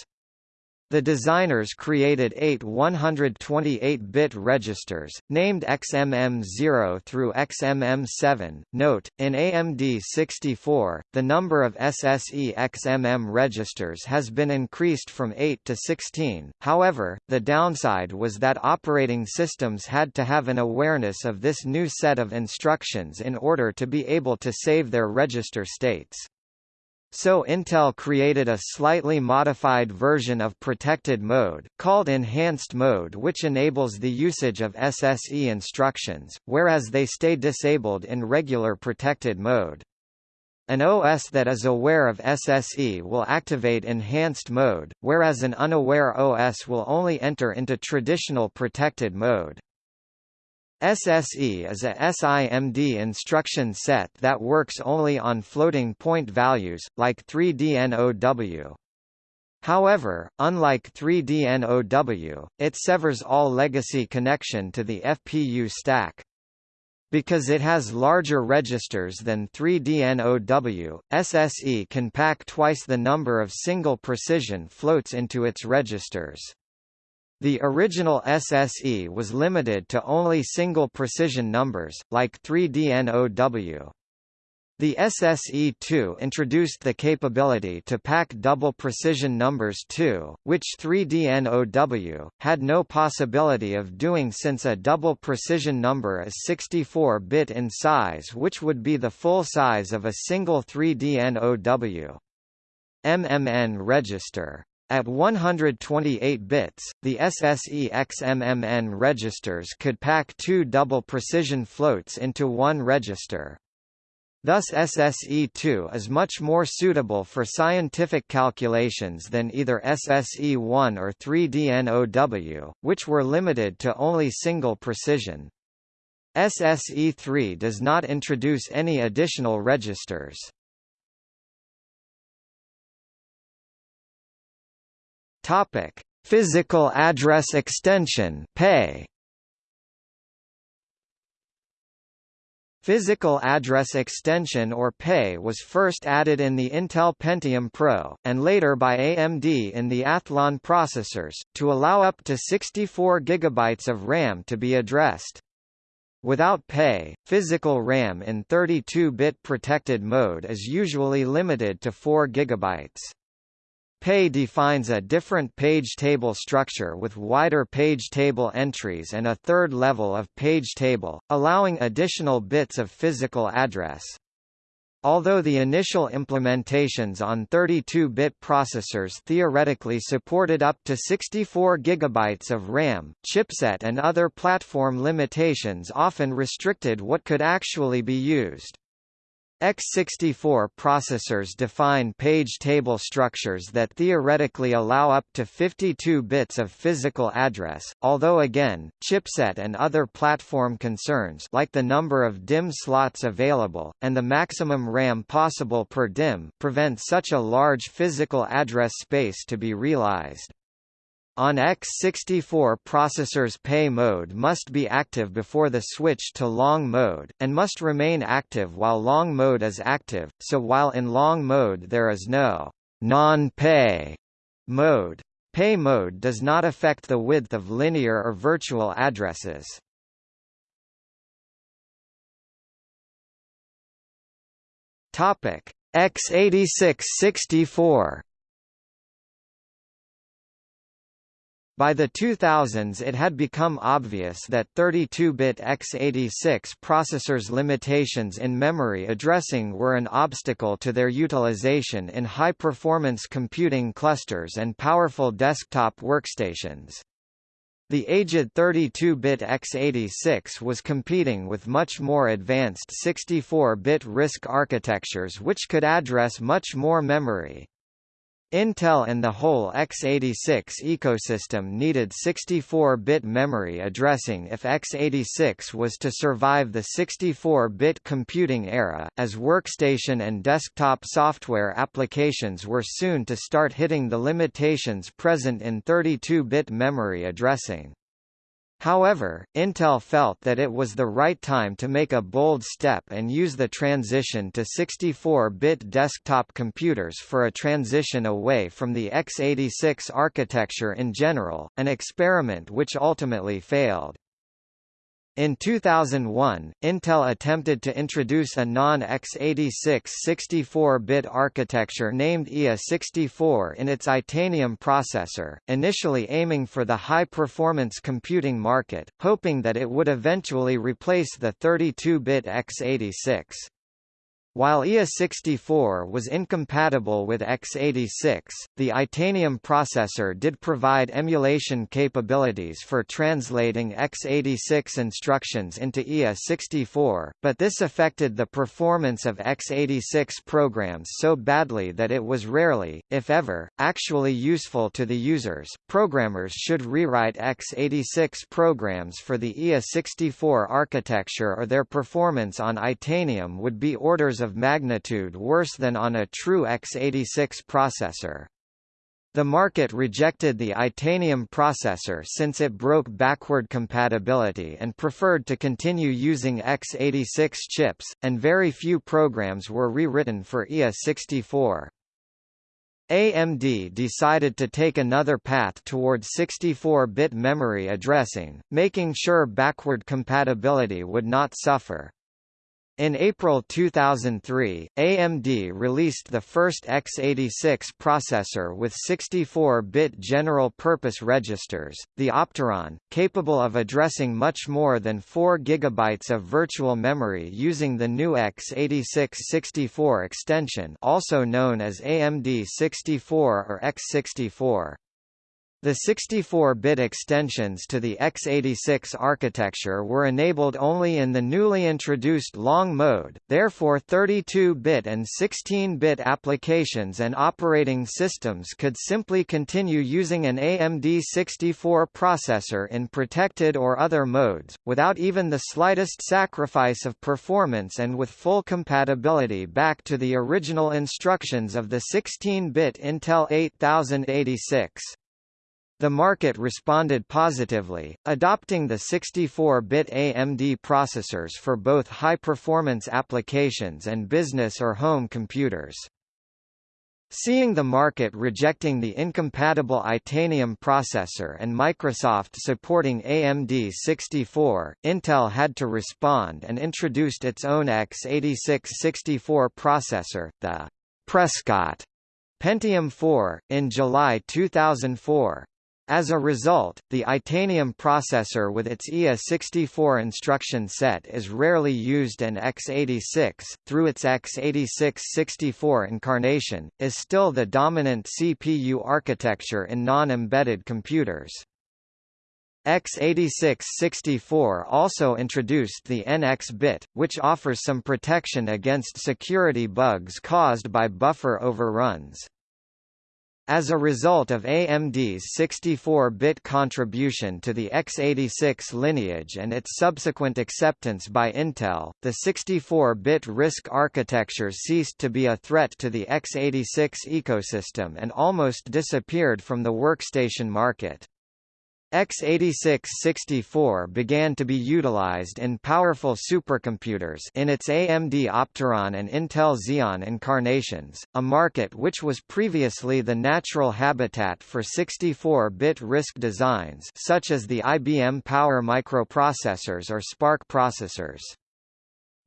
S1: The designers created eight 128-bit registers, named XMM0 through XMM7. Note, in AMD 64, the number of SSE XMM registers has been increased from 8 to 16, however, the downside was that operating systems had to have an awareness of this new set of instructions in order to be able to save their register states. So Intel created a slightly modified version of protected mode, called enhanced mode which enables the usage of SSE instructions, whereas they stay disabled in regular protected mode. An OS that is aware of SSE will activate enhanced mode, whereas an unaware OS will only enter into traditional protected mode. SSE is a SIMD instruction set that works only on floating point values, like 3DNOW. However, unlike 3DNOW, it severs all legacy connection to the FPU stack. Because it has larger registers than 3DNOW, SSE can pack twice the number of single precision floats into its registers. The original SSE was limited to only single precision numbers, like 3DNOW. The SSE2 introduced the capability to pack double precision numbers too, which 3DNOW, had no possibility of doing since a double precision number is 64-bit in size which would be the full size of a single 3DNOW. MMN register at 128 bits, the SSE XMMN registers could pack two double precision floats into one register. Thus SSE2 is much more suitable for scientific calculations than either SSE1 or 3DNOW, which were limited to only single precision. SSE3 does not introduce any additional registers. Topic: Physical Address Extension (PAE). Physical Address Extension or PAE was first added in the Intel Pentium Pro, and later by AMD in the Athlon processors, to allow up to 64 GB of RAM to be addressed. Without PAE, physical RAM in 32-bit protected mode is usually limited to 4 GB. PAE defines a different page table structure with wider page table entries and a third level of page table, allowing additional bits of physical address. Although the initial implementations on 32-bit processors theoretically supported up to 64 GB of RAM, chipset and other platform limitations often restricted what could actually be used. X64 processors define page table structures that theoretically allow up to 52 bits of physical address, although again, chipset and other platform concerns like the number of DIMM slots available, and the maximum RAM possible per DIMM prevent such a large physical address space to be realized. On x64 processors pay mode must be active before the switch to long mode, and must remain active while long mode is active, so while in long mode there is no non-pay mode. Pay mode does not affect the width of linear or virtual addresses. Topic x86-64 By the 2000s it had become obvious that 32-bit x86 processors' limitations in memory addressing were an obstacle to their utilization in high-performance computing clusters and powerful desktop workstations. The aged 32-bit x86 was competing with much more advanced 64-bit RISC architectures which could address much more memory. Intel and the whole x86 ecosystem needed 64-bit memory addressing if x86 was to survive the 64-bit computing era, as workstation and desktop software applications were soon to start hitting the limitations present in 32-bit memory addressing. However, Intel felt that it was the right time to make a bold step and use the transition to 64-bit desktop computers for a transition away from the x86 architecture in general, an experiment which ultimately failed. In 2001, Intel attempted to introduce a non-x86 64-bit architecture named IA64 in its Itanium processor, initially aiming for the high-performance computing market, hoping that it would eventually replace the 32-bit x86. While IA64 was incompatible with x86, the Itanium processor did provide emulation capabilities for translating x86 instructions into IA64, but this affected the performance of x86 programs so badly that it was rarely, if ever, actually useful to the users. Programmers should rewrite x86 programs for the IA64 architecture or their performance on Itanium would be orders of magnitude worse than on a true x86 processor. The market rejected the Itanium processor since it broke backward compatibility and preferred to continue using x86 chips, and very few programs were rewritten for IA64. AMD decided to take another path towards 64-bit memory addressing, making sure backward compatibility would not suffer. In April 2003, AMD released the first x86 processor with 64-bit general-purpose registers, the Opteron, capable of addressing much more than 4 GB of virtual memory using the new x86-64 extension also known as AMD 64 or X64. The 64-bit extensions to the x86 architecture were enabled only in the newly introduced long mode, therefore 32-bit and 16-bit applications and operating systems could simply continue using an AMD 64 processor in protected or other modes, without even the slightest sacrifice of performance and with full compatibility back to the original instructions of the 16-bit Intel 8086. The market responded positively, adopting the 64-bit AMD processors for both high-performance applications and business or home computers. Seeing the market rejecting the incompatible Itanium processor and Microsoft supporting AMD 64, Intel had to respond and introduced its own x86-64 processor, the Prescott Pentium 4, in July 2004. As a result, the Itanium processor with its IA64 instruction set is rarely used and x86, through its x86-64 incarnation, is still the dominant CPU architecture in non-embedded computers. x86-64 also introduced the NX bit, which offers some protection against security bugs caused by buffer overruns. As a result of AMD's 64-bit contribution to the x86 lineage and its subsequent acceptance by Intel, the 64-bit RISC architecture ceased to be a threat to the x86 ecosystem and almost disappeared from the workstation market x86-64 began to be utilized in powerful supercomputers in its AMD Opteron and Intel Xeon incarnations, a market which was previously the natural habitat for 64-bit RISC designs such as the IBM Power microprocessors or SPARC processors.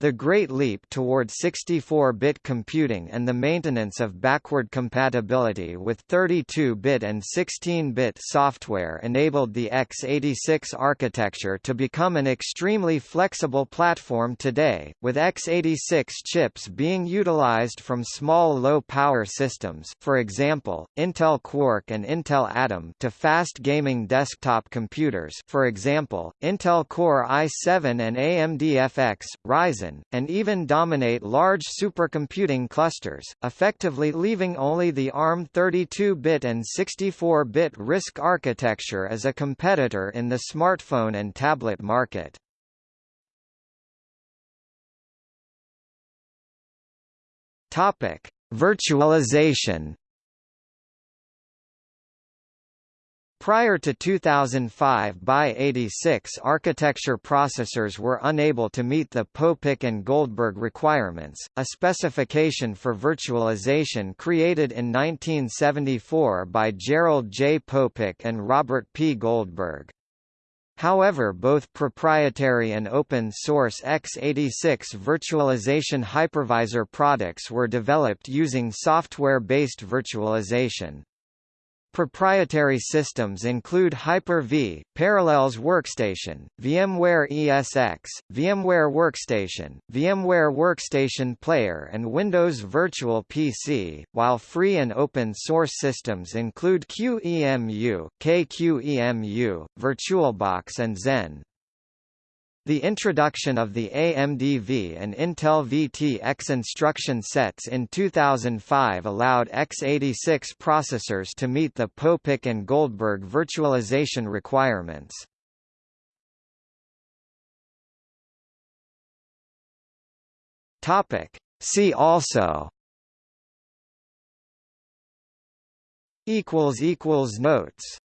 S1: The Great Leap toward 64-bit computing and the maintenance of backward compatibility with 32-bit and 16-bit software enabled the x86 architecture to become an extremely flexible platform today, with x86 chips being utilized from small low-power systems for example, Intel Quark and Intel Atom to fast gaming desktop computers for example, Intel Core i7 and AMD FX, Ryzen and even dominate large supercomputing clusters, effectively leaving only the ARM 32-bit and 64-bit RISC architecture as a competitor in the smartphone and tablet market. Topic: Virtualization Prior to 2005 x86 architecture processors were unable to meet the Popek and Goldberg requirements, a specification for virtualization created in 1974 by Gerald J. Popek and Robert P. Goldberg. However both proprietary and open-source x86 virtualization hypervisor products were developed using software-based virtualization. Proprietary systems include Hyper-V, Parallels Workstation, VMware ESX, VMware Workstation, VMware Workstation Player and Windows Virtual PC, while free and open source systems include QEMU, KQEMU, VirtualBox and Xen. The introduction of the AMD-V and Intel VT-X instruction sets in 2005 allowed x86 processors to meet the Popek and Goldberg virtualization requirements. Topic. See also Notes